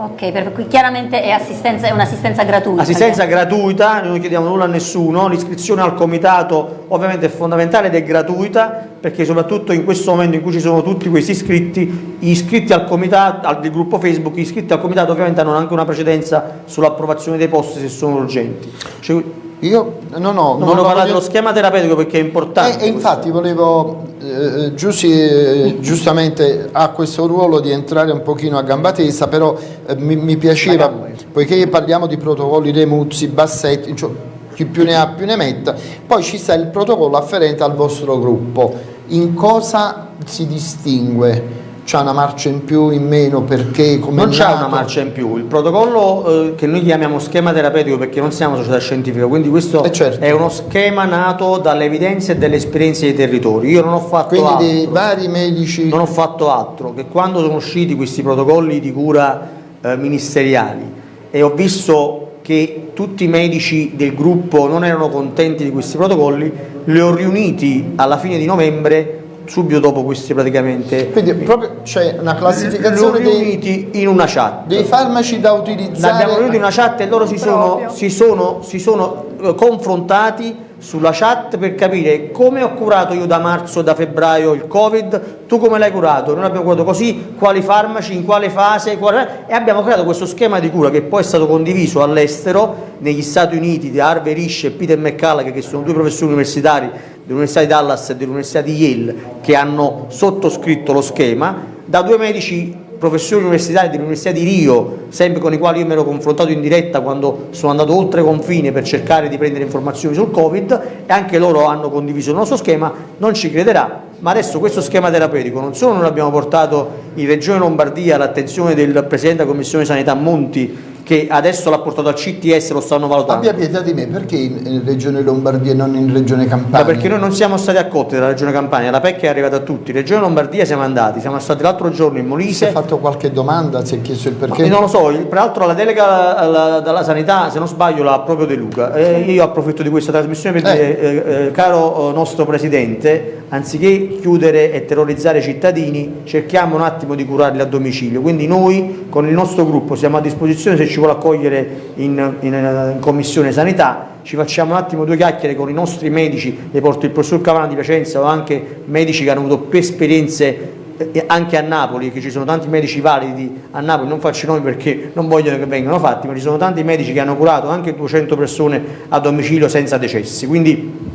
Ok, per cui chiaramente è, è un'assistenza gratuita. Assistenza gratuita, non chiediamo nulla a nessuno, l'iscrizione al comitato ovviamente è fondamentale ed è gratuita perché soprattutto in questo momento in cui ci sono tutti questi iscritti, gli iscritti al comitato, al del gruppo Facebook, gli iscritti al comitato ovviamente hanno anche una precedenza sull'approvazione dei posti se sono urgenti. Cioè, io no, no, non volevo parlare dello schema terapeutico perché è importante. E, e infatti volevo, eh, Giussi eh, giustamente ha questo ruolo di entrare un pochino a gamba tesa, però eh, mi, mi, piaceva, poiché parliamo di protocolli Remuzzi, Bassetti, cioè, chi più ne ha più ne metta, poi ci sta il protocollo afferente al vostro gruppo. In cosa si distingue? C'è una marcia in più, in meno, perché come Non c'è una marcia in più, il protocollo eh, che noi chiamiamo schema terapeutico perché non siamo società scientifica, quindi questo eh certo. è uno schema nato dalle evidenze e dalle esperienze dei territori. Io non ho fatto quindi altro. dei vari medici. Non ho fatto altro che quando sono usciti questi protocolli di cura eh, ministeriali e ho visto che tutti i medici del gruppo non erano contenti di questi protocolli, li ho riuniti alla fine di novembre subito dopo questi praticamente quindi proprio c'è una classificazione dei, in una chat. dei farmaci da utilizzare. Abbiamo riunito in una chat e loro si sono, si sono, si sono eh, confrontati sulla chat per capire come ho curato io da marzo da febbraio il covid. Tu come l'hai curato? Noi l'abbiamo curato così quali farmaci in quale fase quale... e abbiamo creato questo schema di cura che poi è stato condiviso all'estero negli Stati Uniti di Harvey Risch e Peter McCullough che sono due professori universitari dell'Università di Dallas e dell'Università di Yale che hanno sottoscritto lo schema, da due medici professori universitari dell'Università di Rio, sempre con i quali io mi ero confrontato in diretta quando sono andato oltre confine per cercare di prendere informazioni sul Covid e anche loro hanno condiviso il nostro schema, non ci crederà, ma adesso questo schema terapeutico non solo non l'abbiamo portato in Regione Lombardia all'attenzione del Presidente della Commissione Sanità Monti che adesso l'ha portato al CTS lo stanno valutando. Abbia pietà di me, perché in Regione Lombardia e non in Regione Campania? Ma perché noi non siamo stati accolti dalla Regione Campania, la PEC è arrivata a tutti, in Regione Lombardia siamo andati, siamo stati l'altro giorno in Molise. Si è fatto qualche domanda, si è chiesto il perché? Ma non lo so, peraltro la delega alla, dalla sanità, se non sbaglio, l'ha proprio De Luca. E io approfitto di questa trasmissione per eh. dire, eh, eh, caro nostro Presidente, anziché chiudere e terrorizzare i cittadini, cerchiamo un attimo di curarli a domicilio. Quindi noi con il nostro gruppo siamo a disposizione se ci vuole accogliere in, in, in Commissione Sanità, ci facciamo un attimo due chiacchiere con i nostri medici, le porto il professor Cavana di Piacenza o anche medici che hanno avuto più esperienze eh, anche a Napoli, che ci sono tanti medici validi a Napoli, non faccio nomi perché non vogliono che vengano fatti, ma ci sono tanti medici che hanno curato anche 200 persone a domicilio senza decessi, quindi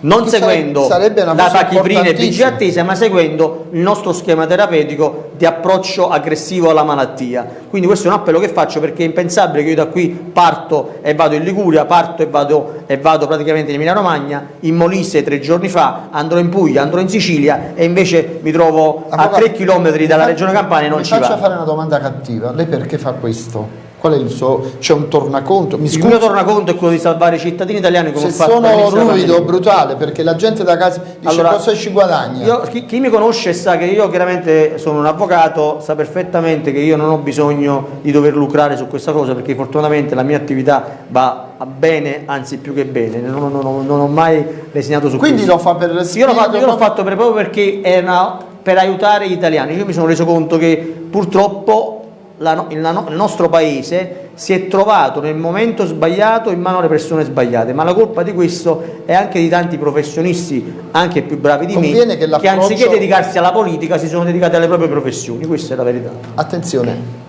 non che seguendo sarebbe la tachiprina e vigia attesa, ma seguendo il nostro schema terapeutico di approccio aggressivo alla malattia. Quindi questo è un appello che faccio perché è impensabile che io da qui parto e vado in Liguria, parto e vado, e vado praticamente in Emilia Romagna, in Molise tre giorni fa, andrò in Puglia, andrò in Sicilia e invece mi trovo a tre chilometri dalla regione Campania e non ci vado. Mi faccia fare una domanda cattiva, lei perché fa questo? Qual è il suo? C'è un tornaconto? Mi il mio tornaconto è quello di salvare i cittadini italiani come Se sono ruvido, brutale, perché la gente da casa dice allora, cosa ci guadagna. Io, chi, chi, mi conosce sa che io chiaramente sono un avvocato, sa perfettamente che io non ho bisogno di dover lucrare su questa cosa perché fortunatamente la mia attività va bene, anzi più che bene, non, non, non, non ho mai lesinato su Quindi questo. lo fa per Io l'ho fatto, io fatto per, proprio perché è una, per aiutare gli italiani. Io mi sono reso conto che purtroppo la, il, il, nostro paese si è trovato nel momento sbagliato in mano alle persone sbagliate, ma la colpa di questo è anche di tanti professionisti, anche più bravi di Conviene me, che, che anziché dedicarsi alla politica si sono dedicati alle proprie professioni, questa è la verità. Attenzione.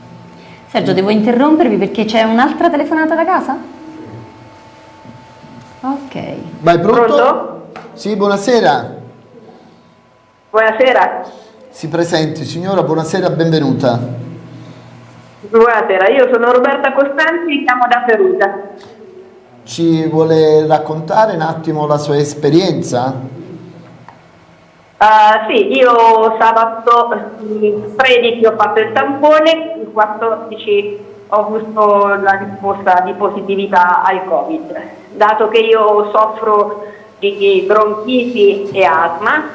Sergio, devo interrompervi perché c'è un'altra telefonata da casa? Ok. Vai pronto? pronto? Sì, buonasera. Buonasera. Si presenti, signora, buonasera, benvenuta. Buonasera, io sono Roberta Costanzi, chiamo da Perugia. Ci vuole raccontare un attimo la sua esperienza? Uh, sì, io sabato 13 ho fatto il tampone, il 14 ho avuto la risposta di positività al Covid. Dato che io soffro di bronchiti e asma,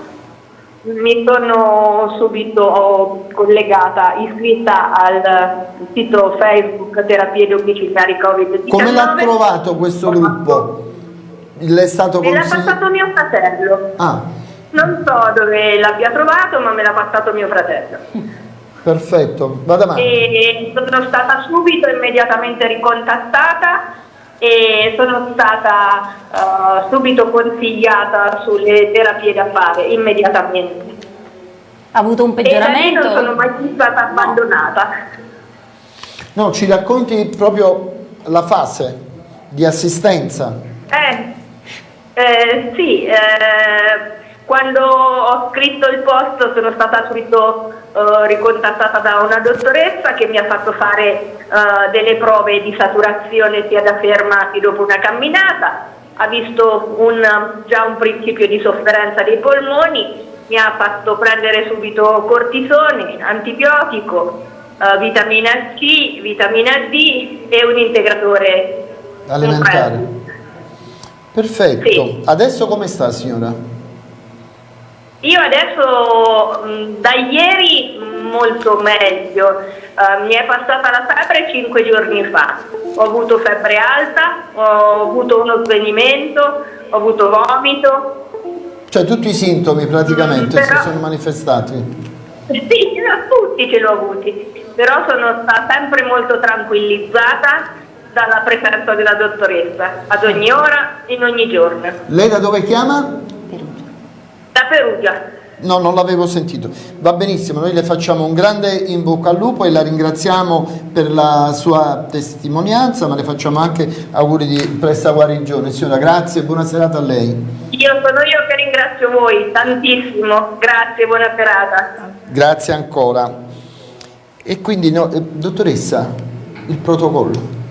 mi sono subito collegata, iscritta al sito Facebook Terapie domiciliari Covid-19. Come l'ha trovato questo gruppo? Le è stato Me l'ha passato mio fratello. Ah, Non so dove l'abbia trovato, ma me l'ha passato mio fratello. perfetto, vada avanti. E sono stata subito immediatamente ricontattata e sono stata eh, subito consigliata sulle terapie da fare immediatamente. Ha avuto un E peggioramento? non sono mai stata abbandonata. No, ci racconti proprio la fase di assistenza. Eh, eh, sì, eh, quando ho scritto il post sono stata subito eh, ricontattata da una dottoressa che mi ha fatto fare eh, delle prove di saturazione sia da fermati dopo una camminata, ha visto un, già un principio di sofferenza dei polmoni, mi ha fatto prendere subito cortisone, antibiotico, eh, vitamina C, vitamina D e un integratore Alimentare. Perfetto. Sì. Adesso come sta signora? Io adesso mh, da ieri molto meglio, Eh, mi è passata la febbre cinque giorni fa, ho avuto febbre alta, ho avuto uno svenimento, ho avuto vomito, Cioè tutti i sintomi praticamente Mm, si però- sono manifestati. sì, tutti ce l'ho avuti, però sono stata sempre molto tranquillizzata dalla presenza della dottoressa, ad ogni ora, in ogni giorno. Lei da dove chiama? Da Perugia. No, non l'avevo sentito. Va benissimo, noi le facciamo un grande in bocca al lupo e la ringraziamo per la sua testimonianza, ma le facciamo anche auguri di presta guarigione. Signora, grazie e buona serata a lei. Io sono io che ringrazio voi tantissimo, grazie, buona serata. Grazie ancora. E quindi, no, eh, dottoressa, il protocollo.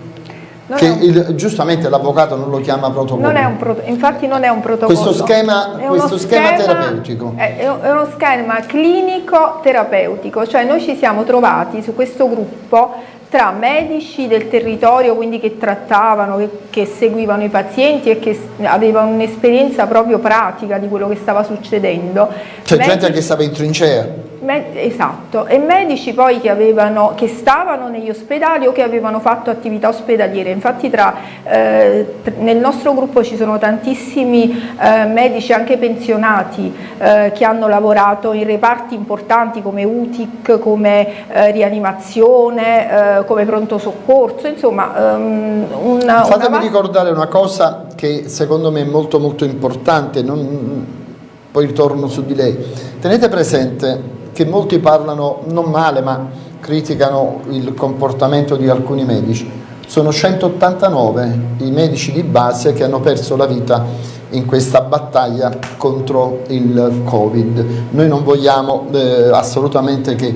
Non che il- giustamente l'avvocato non lo chiama protocollo. Non è un proto- infatti non è un protocollo. Questo schema- questo schema terapeutico. È, è uno schema clinico terapeutico, cioè noi ci siamo trovati su questo gruppo tra medici del territorio, quindi che trattavano, che, che seguivano i pazienti e che avevano un'esperienza proprio pratica di quello che stava succedendo. C'è gente Medici- che stava in trincea. Esatto, e medici poi che, avevano, che stavano negli ospedali o che avevano fatto attività ospedaliere. Infatti tra, eh, nel nostro gruppo ci sono tantissimi eh, medici anche pensionati eh, che hanno lavorato in reparti importanti come UTIC, come eh, rianimazione, eh, come pronto soccorso, insomma ehm, una, Fatemi una- ricordare una cosa che secondo me è molto molto importante, non- poi ritorno su di lei. Tenete presente che molti parlano non male ma criticano il comportamento di alcuni medici. Sono 189 i medici di base che hanno perso la vita in questa battaglia contro il Covid. Noi non vogliamo eh, assolutamente che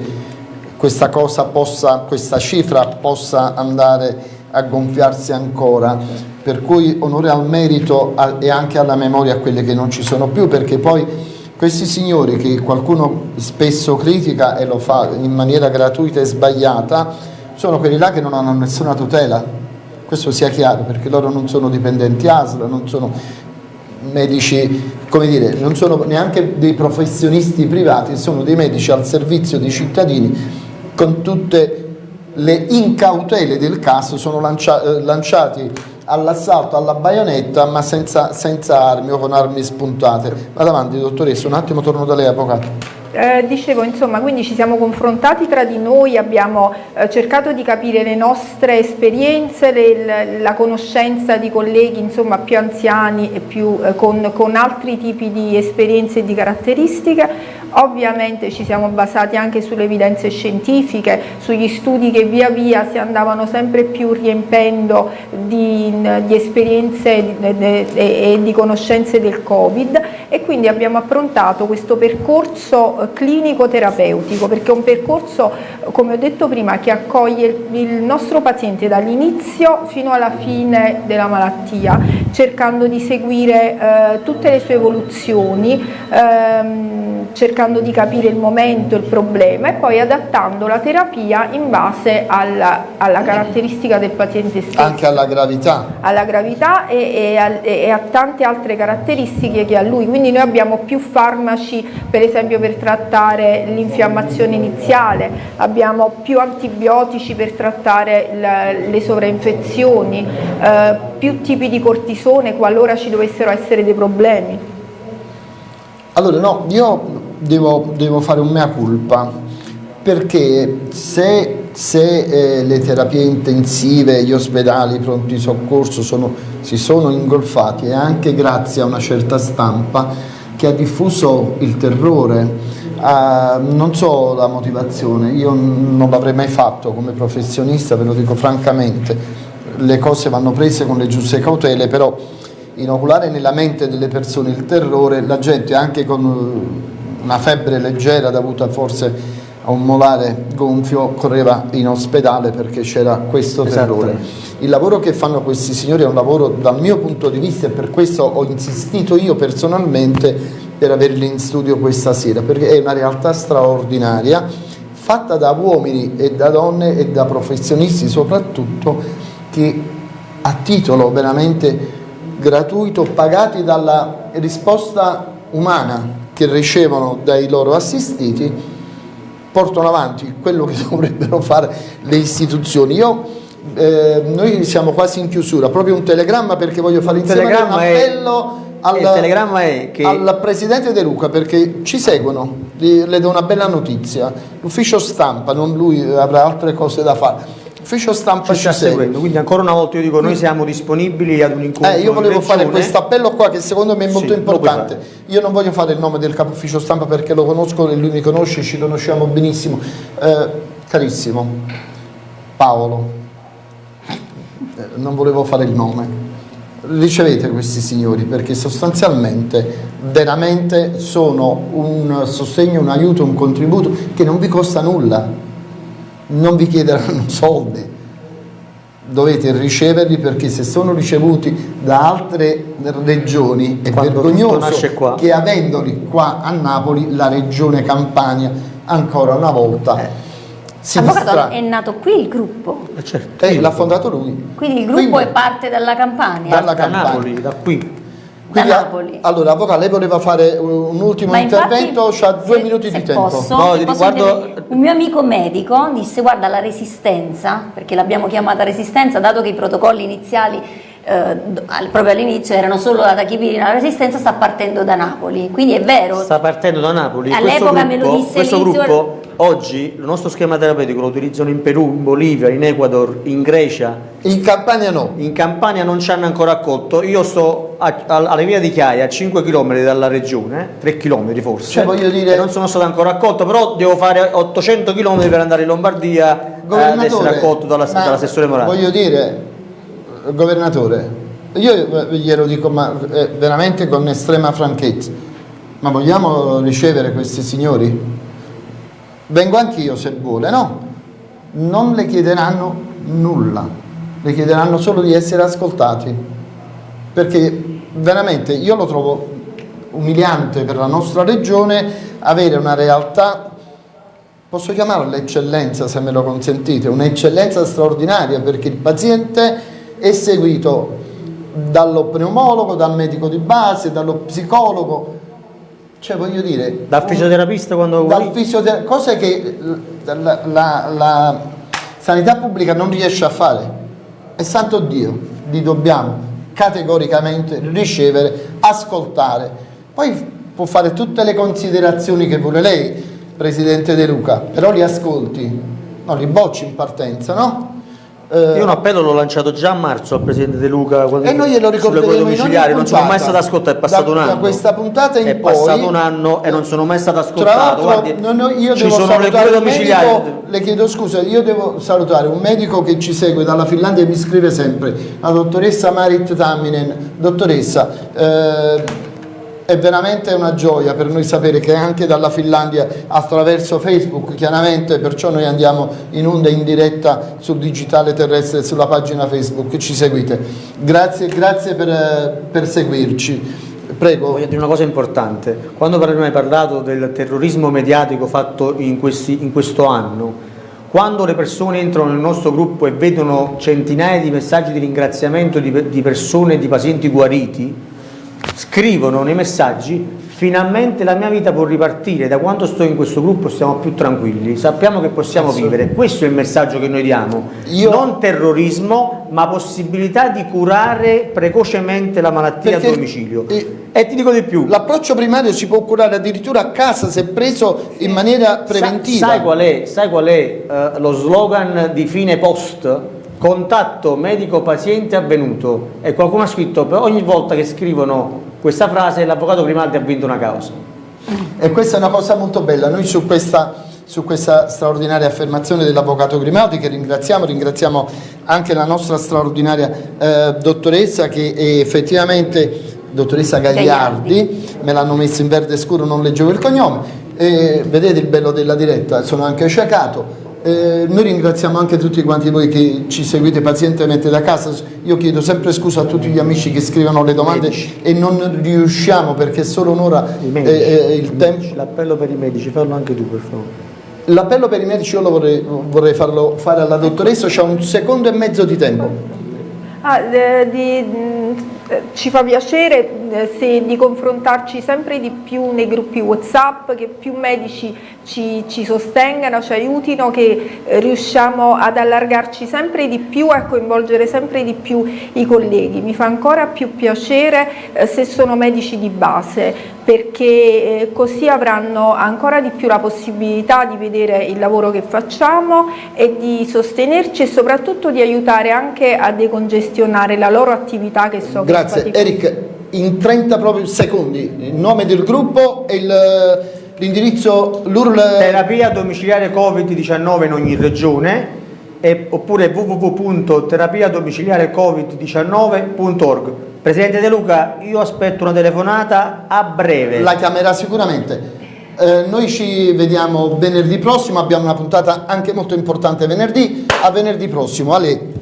questa cosa possa, questa cifra possa andare a gonfiarsi ancora. Per cui onore al merito e anche alla memoria a quelle che non ci sono più, perché poi questi signori che qualcuno spesso critica e lo fa in maniera gratuita e sbagliata, sono quelli là che non hanno nessuna tutela. Questo sia chiaro, perché loro non sono dipendenti ASL, non sono medici, come dire, non sono neanche dei professionisti privati, sono dei medici al servizio dei cittadini con tutte le incautele del caso, sono lancia- eh, lanciati all'assalto, alla baionetta, ma senza, senza armi o con armi spuntate. Vado avanti, dottoressa, un attimo torno da lei, avvocato. Eh, dicevo, insomma, quindi ci siamo confrontati tra di noi, abbiamo eh, cercato di capire le nostre esperienze, le- la conoscenza di colleghi insomma, più anziani e più, eh, con, con altri tipi di esperienze e di caratteristiche. Ovviamente ci siamo basati anche sulle evidenze scientifiche, sugli studi che via via si andavano sempre più riempendo di, di esperienze e di, conoscenze del Covid e quindi abbiamo approntato questo percorso eh, clinico terapeutico perché è un percorso, come ho detto prima, che accoglie il, il nostro paziente dall'inizio fino alla fine della malattia, cercando di seguire eh, tutte le sue evoluzioni, ehm, cercando di capire il momento, il problema e poi adattando la terapia in base alla, alla caratteristica del paziente stesso Anche alla gravità. Alla gravità e, e al- e a tante altre caratteristiche che ha lui, quindi noi abbiamo più farmaci per esempio per trattare l'infiammazione iniziale, abbiamo più antibiotici per trattare le, le sovrainfezioni, eh, più tipi di cortisone qualora ci dovessero essere dei problemi. Allora no, io devo, devo fare un mea culpa perché se, se eh, le terapie intensive, gli ospedali, i pronti soccorso sono, si sono ingolfati è anche grazie a una certa stampa che ha diffuso il terrore. Uh, non so la motivazione, io non l'avrei mai fatto come professionista, ve lo dico francamente, le cose vanno prese con le giuste cautele, però inoculare nella mente delle persone il terrore, la gente anche con una febbre leggera dovuta forse a un molare gonfio correva in ospedale perché c'era questo terrore. Il lavoro che fanno questi signori è un lavoro dal mio punto di vista e per questo ho insistito io personalmente per averli in studio questa sera perché è una realtà straordinaria fatta da uomini e da donne e da professionisti soprattutto che a titolo veramente gratuito pagati dalla risposta umana che ricevono dai loro assistiti portano avanti quello che dovrebbero fare le istituzioni. Io, eh, noi siamo quasi in chiusura, proprio un telegramma perché voglio fare insieme un appello al, che... al, Presidente De Luca perché ci seguono, le do una bella notizia, l'ufficio stampa, non lui avrà altre cose da fare Ufficio stampa ci, ci sta seguendo, quindi ancora una volta io dico noi siamo disponibili ad un incontro. Eh, io volevo fare questo appello qua che secondo me è molto sì, importante. Io non voglio fare il nome del capo ufficio stampa perché lo conosco e lui mi conosce, ci conosciamo benissimo. Eh, carissimo, Paolo, eh, non volevo fare il nome. Ricevete questi signori perché sostanzialmente veramente sono un sostegno, un aiuto, un contributo che non vi costa nulla non vi chiederanno soldi, dovete riceverli perché se sono ricevuti da altre regioni è Quando vergognoso che avendoli qua a Napoli la regione Campania ancora una volta eh. si Avvocato, è nato qui il gruppo? Eh certo, eh, l'ha fondato lui. Quindi il gruppo Quindi, è parte dalla Campania? Dalla da Campania. Napoli, da qui. Quindi, Napoli. Allora, Avvocato, lei voleva fare un ultimo Ma intervento, ha due se, minuti se di tempo. Posso, no, riguardo... Un mio amico medico disse guarda la resistenza, perché l'abbiamo chiamata resistenza, dato che i protocolli iniziali eh, proprio all'inizio erano solo la tachipirina, la resistenza sta partendo da Napoli, quindi è vero. Sta partendo da Napoli. All'epoca me lo disse Questo gruppo oggi il nostro schema terapeutico lo utilizzano in Perù, in Bolivia, in Ecuador, in Grecia. In Campania no? In Campania non ci hanno ancora accolto. Io sto a, a, alla via di Chiaia, a 5 km dalla regione, 3 km forse. Cioè, voglio dire... non sono stato ancora accolto, però devo fare 800 km per andare in Lombardia eh, ad essere accolto dall'assessore dall Morale. Voglio dire, governatore, io glielo dico ma, eh, veramente con estrema franchezza, ma vogliamo ricevere questi signori? vengo anch'io se vuole, no, non le chiederanno nulla, le chiederanno solo di essere ascoltati, perché veramente io lo trovo umiliante per la nostra regione avere una realtà, posso chiamarla eccellenza se me lo consentite, un'eccellenza straordinaria perché il paziente è seguito dallo pneumologo, dal medico di base, dallo psicologo, cioè voglio dire... Dal fisioterapista quando dal fisiotera cose che la, la, la, sanità pubblica non riesce a fare. E santo Dio, li dobbiamo categoricamente ricevere, ascoltare. Poi può fare tutte le considerazioni che vuole lei, Presidente De Luca, però li ascolti, non li bocci in partenza, no? Io un appello l'ho lanciato già a marzo al Presidente De Luca e noi glielo ricorderemo domiciliari, non sono mai stato ascoltato, è passato da, un anno. Da questa puntata in è poi, passato un anno e non sono mai stato ascoltato. Guardi, no, no, io ci sono le cure domiciliari. Medico, le chiedo scusa, io devo salutare un medico che ci segue dalla Finlandia e mi scrive sempre, la dottoressa Marit Tamminen. Dottoressa, eh, è veramente una gioia per noi sapere che anche dalla Finlandia attraverso Facebook chiaramente perciò noi andiamo in onda in diretta sul digitale terrestre sulla pagina Facebook. Ci seguite. Grazie, grazie per, per seguirci. Prego. Voglio dire una cosa importante, quando hai parlato del terrorismo mediatico fatto in, questi, in questo anno, quando le persone entrano nel nostro gruppo e vedono centinaia di messaggi di ringraziamento di, di persone, di pazienti guariti, scrivono nei messaggi finalmente la mia vita può ripartire, da quando sto in questo gruppo stiamo più tranquilli, sappiamo che possiamo vivere, questo è il messaggio che noi diamo, Io- non terrorismo ma possibilità di curare precocemente la malattia Perché- a domicilio. eh, e ti dico di più, L'approccio primario si può curare addirittura a casa se preso in maniera preventiva. Sa- sai qual è, sai qual è eh, lo slogan di fine post? Contatto medico-paziente avvenuto. E qualcuno ha scritto, per ogni volta che scrivono questa frase l'avvocato Grimaldi ha vinto una causa. E questa è una cosa molto bella. Noi su questa, su questa straordinaria affermazione dell'avvocato Grimaldi, che ringraziamo, ringraziamo anche la nostra straordinaria eh, dottoressa che è effettivamente, dottoressa Gagliardi, me l'hanno messo in verde scuro, non leggevo il cognome. Eh, vedete il bello della diretta, sono anche sciacato. Eh, noi ringraziamo anche tutti quanti voi che ci seguite pazientemente da casa. Io chiedo sempre scusa a tutti gli amici che scrivono le domande e non riusciamo perché è solo un'ora eh, eh, il tempo. L'appello per i medici, fallo anche tu per favore. L'appello per i medici io lo vorrei, vorrei farlo fare alla dottoressa, c'ha un secondo e mezzo di tempo. Ah, di- eh, ci fa piacere eh, se- di confrontarci sempre di più nei gruppi Whatsapp, che più medici ci, ci sostengano, ci aiutino, che eh, riusciamo ad allargarci sempre di più e a coinvolgere sempre di più i colleghi. Mi fa ancora più piacere eh, se sono medici di base, perché così avranno ancora di più la possibilità di vedere il lavoro che facciamo e di sostenerci e soprattutto di aiutare anche a decongestionare la loro attività che so che Grazie. Eric, in 30 proprio secondi, il nome del gruppo e l'indirizzo, l'URL. Terapia domiciliare Covid-19 in ogni regione e- oppure www.terapiadomiciliarecovid19.org. Presidente De Luca, io aspetto una telefonata a breve. La chiamerà sicuramente. Eh, noi ci vediamo venerdì prossimo, abbiamo una puntata anche molto importante venerdì. A venerdì prossimo, Ale.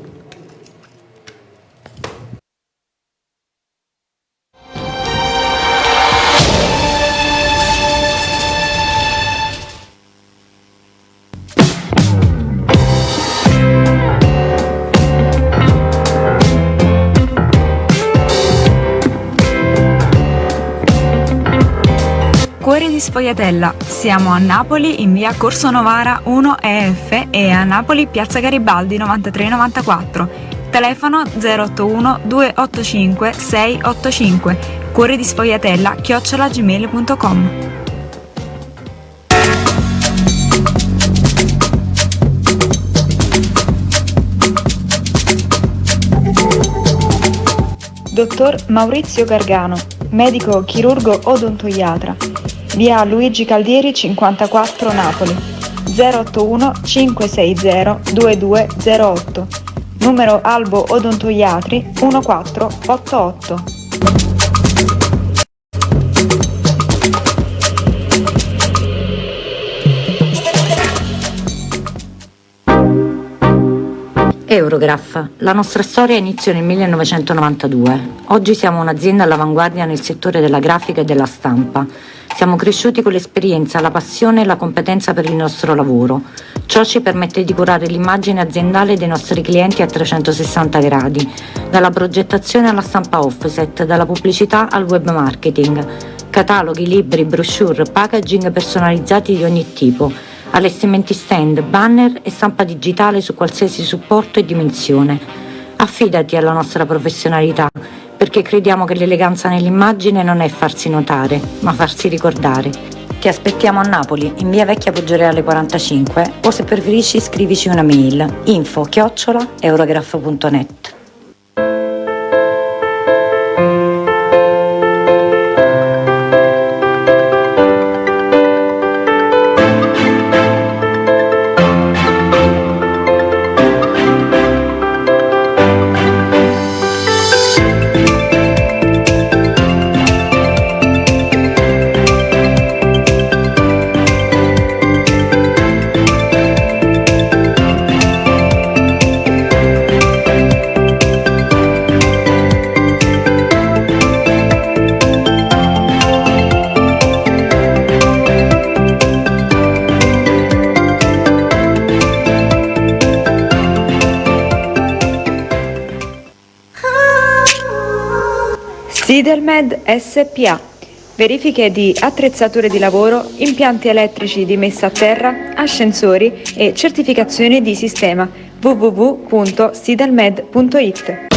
Sfogliatella. Siamo a Napoli in via Corso Novara 1 EF e a Napoli piazza Garibaldi 9394. Telefono 081 285 685. Cuori di Sfogliatella chiocciolagmail.com. Dottor Maurizio Gargano, medico chirurgo odontoiatra. Via Luigi Caldieri 54 Napoli. 081 560 2208. Numero Albo Odontoiatri 1488. Eurograph. La nostra storia iniziò nel 1992. Oggi siamo un'azienda all'avanguardia nel settore della grafica e della stampa. Siamo cresciuti con l'esperienza, la passione e la competenza per il nostro lavoro. Ciò ci permette di curare l'immagine aziendale dei nostri clienti a 360 gradi, dalla progettazione alla stampa offset, dalla pubblicità al web marketing. Cataloghi, libri, brochure, packaging personalizzati di ogni tipo allestimenti stand, banner e stampa digitale su qualsiasi supporto e dimensione. Affidati alla nostra professionalità, perché crediamo che l'eleganza nell'immagine non è farsi notare, ma farsi ricordare. Ti aspettiamo a Napoli, in via Vecchia Poggioreale 45, o se preferisci scrivici una mail info chiocciola Sidelmed SPA. Verifiche di attrezzature di lavoro, impianti elettrici di messa a terra, ascensori e certificazioni di sistema www.sidelmed.it.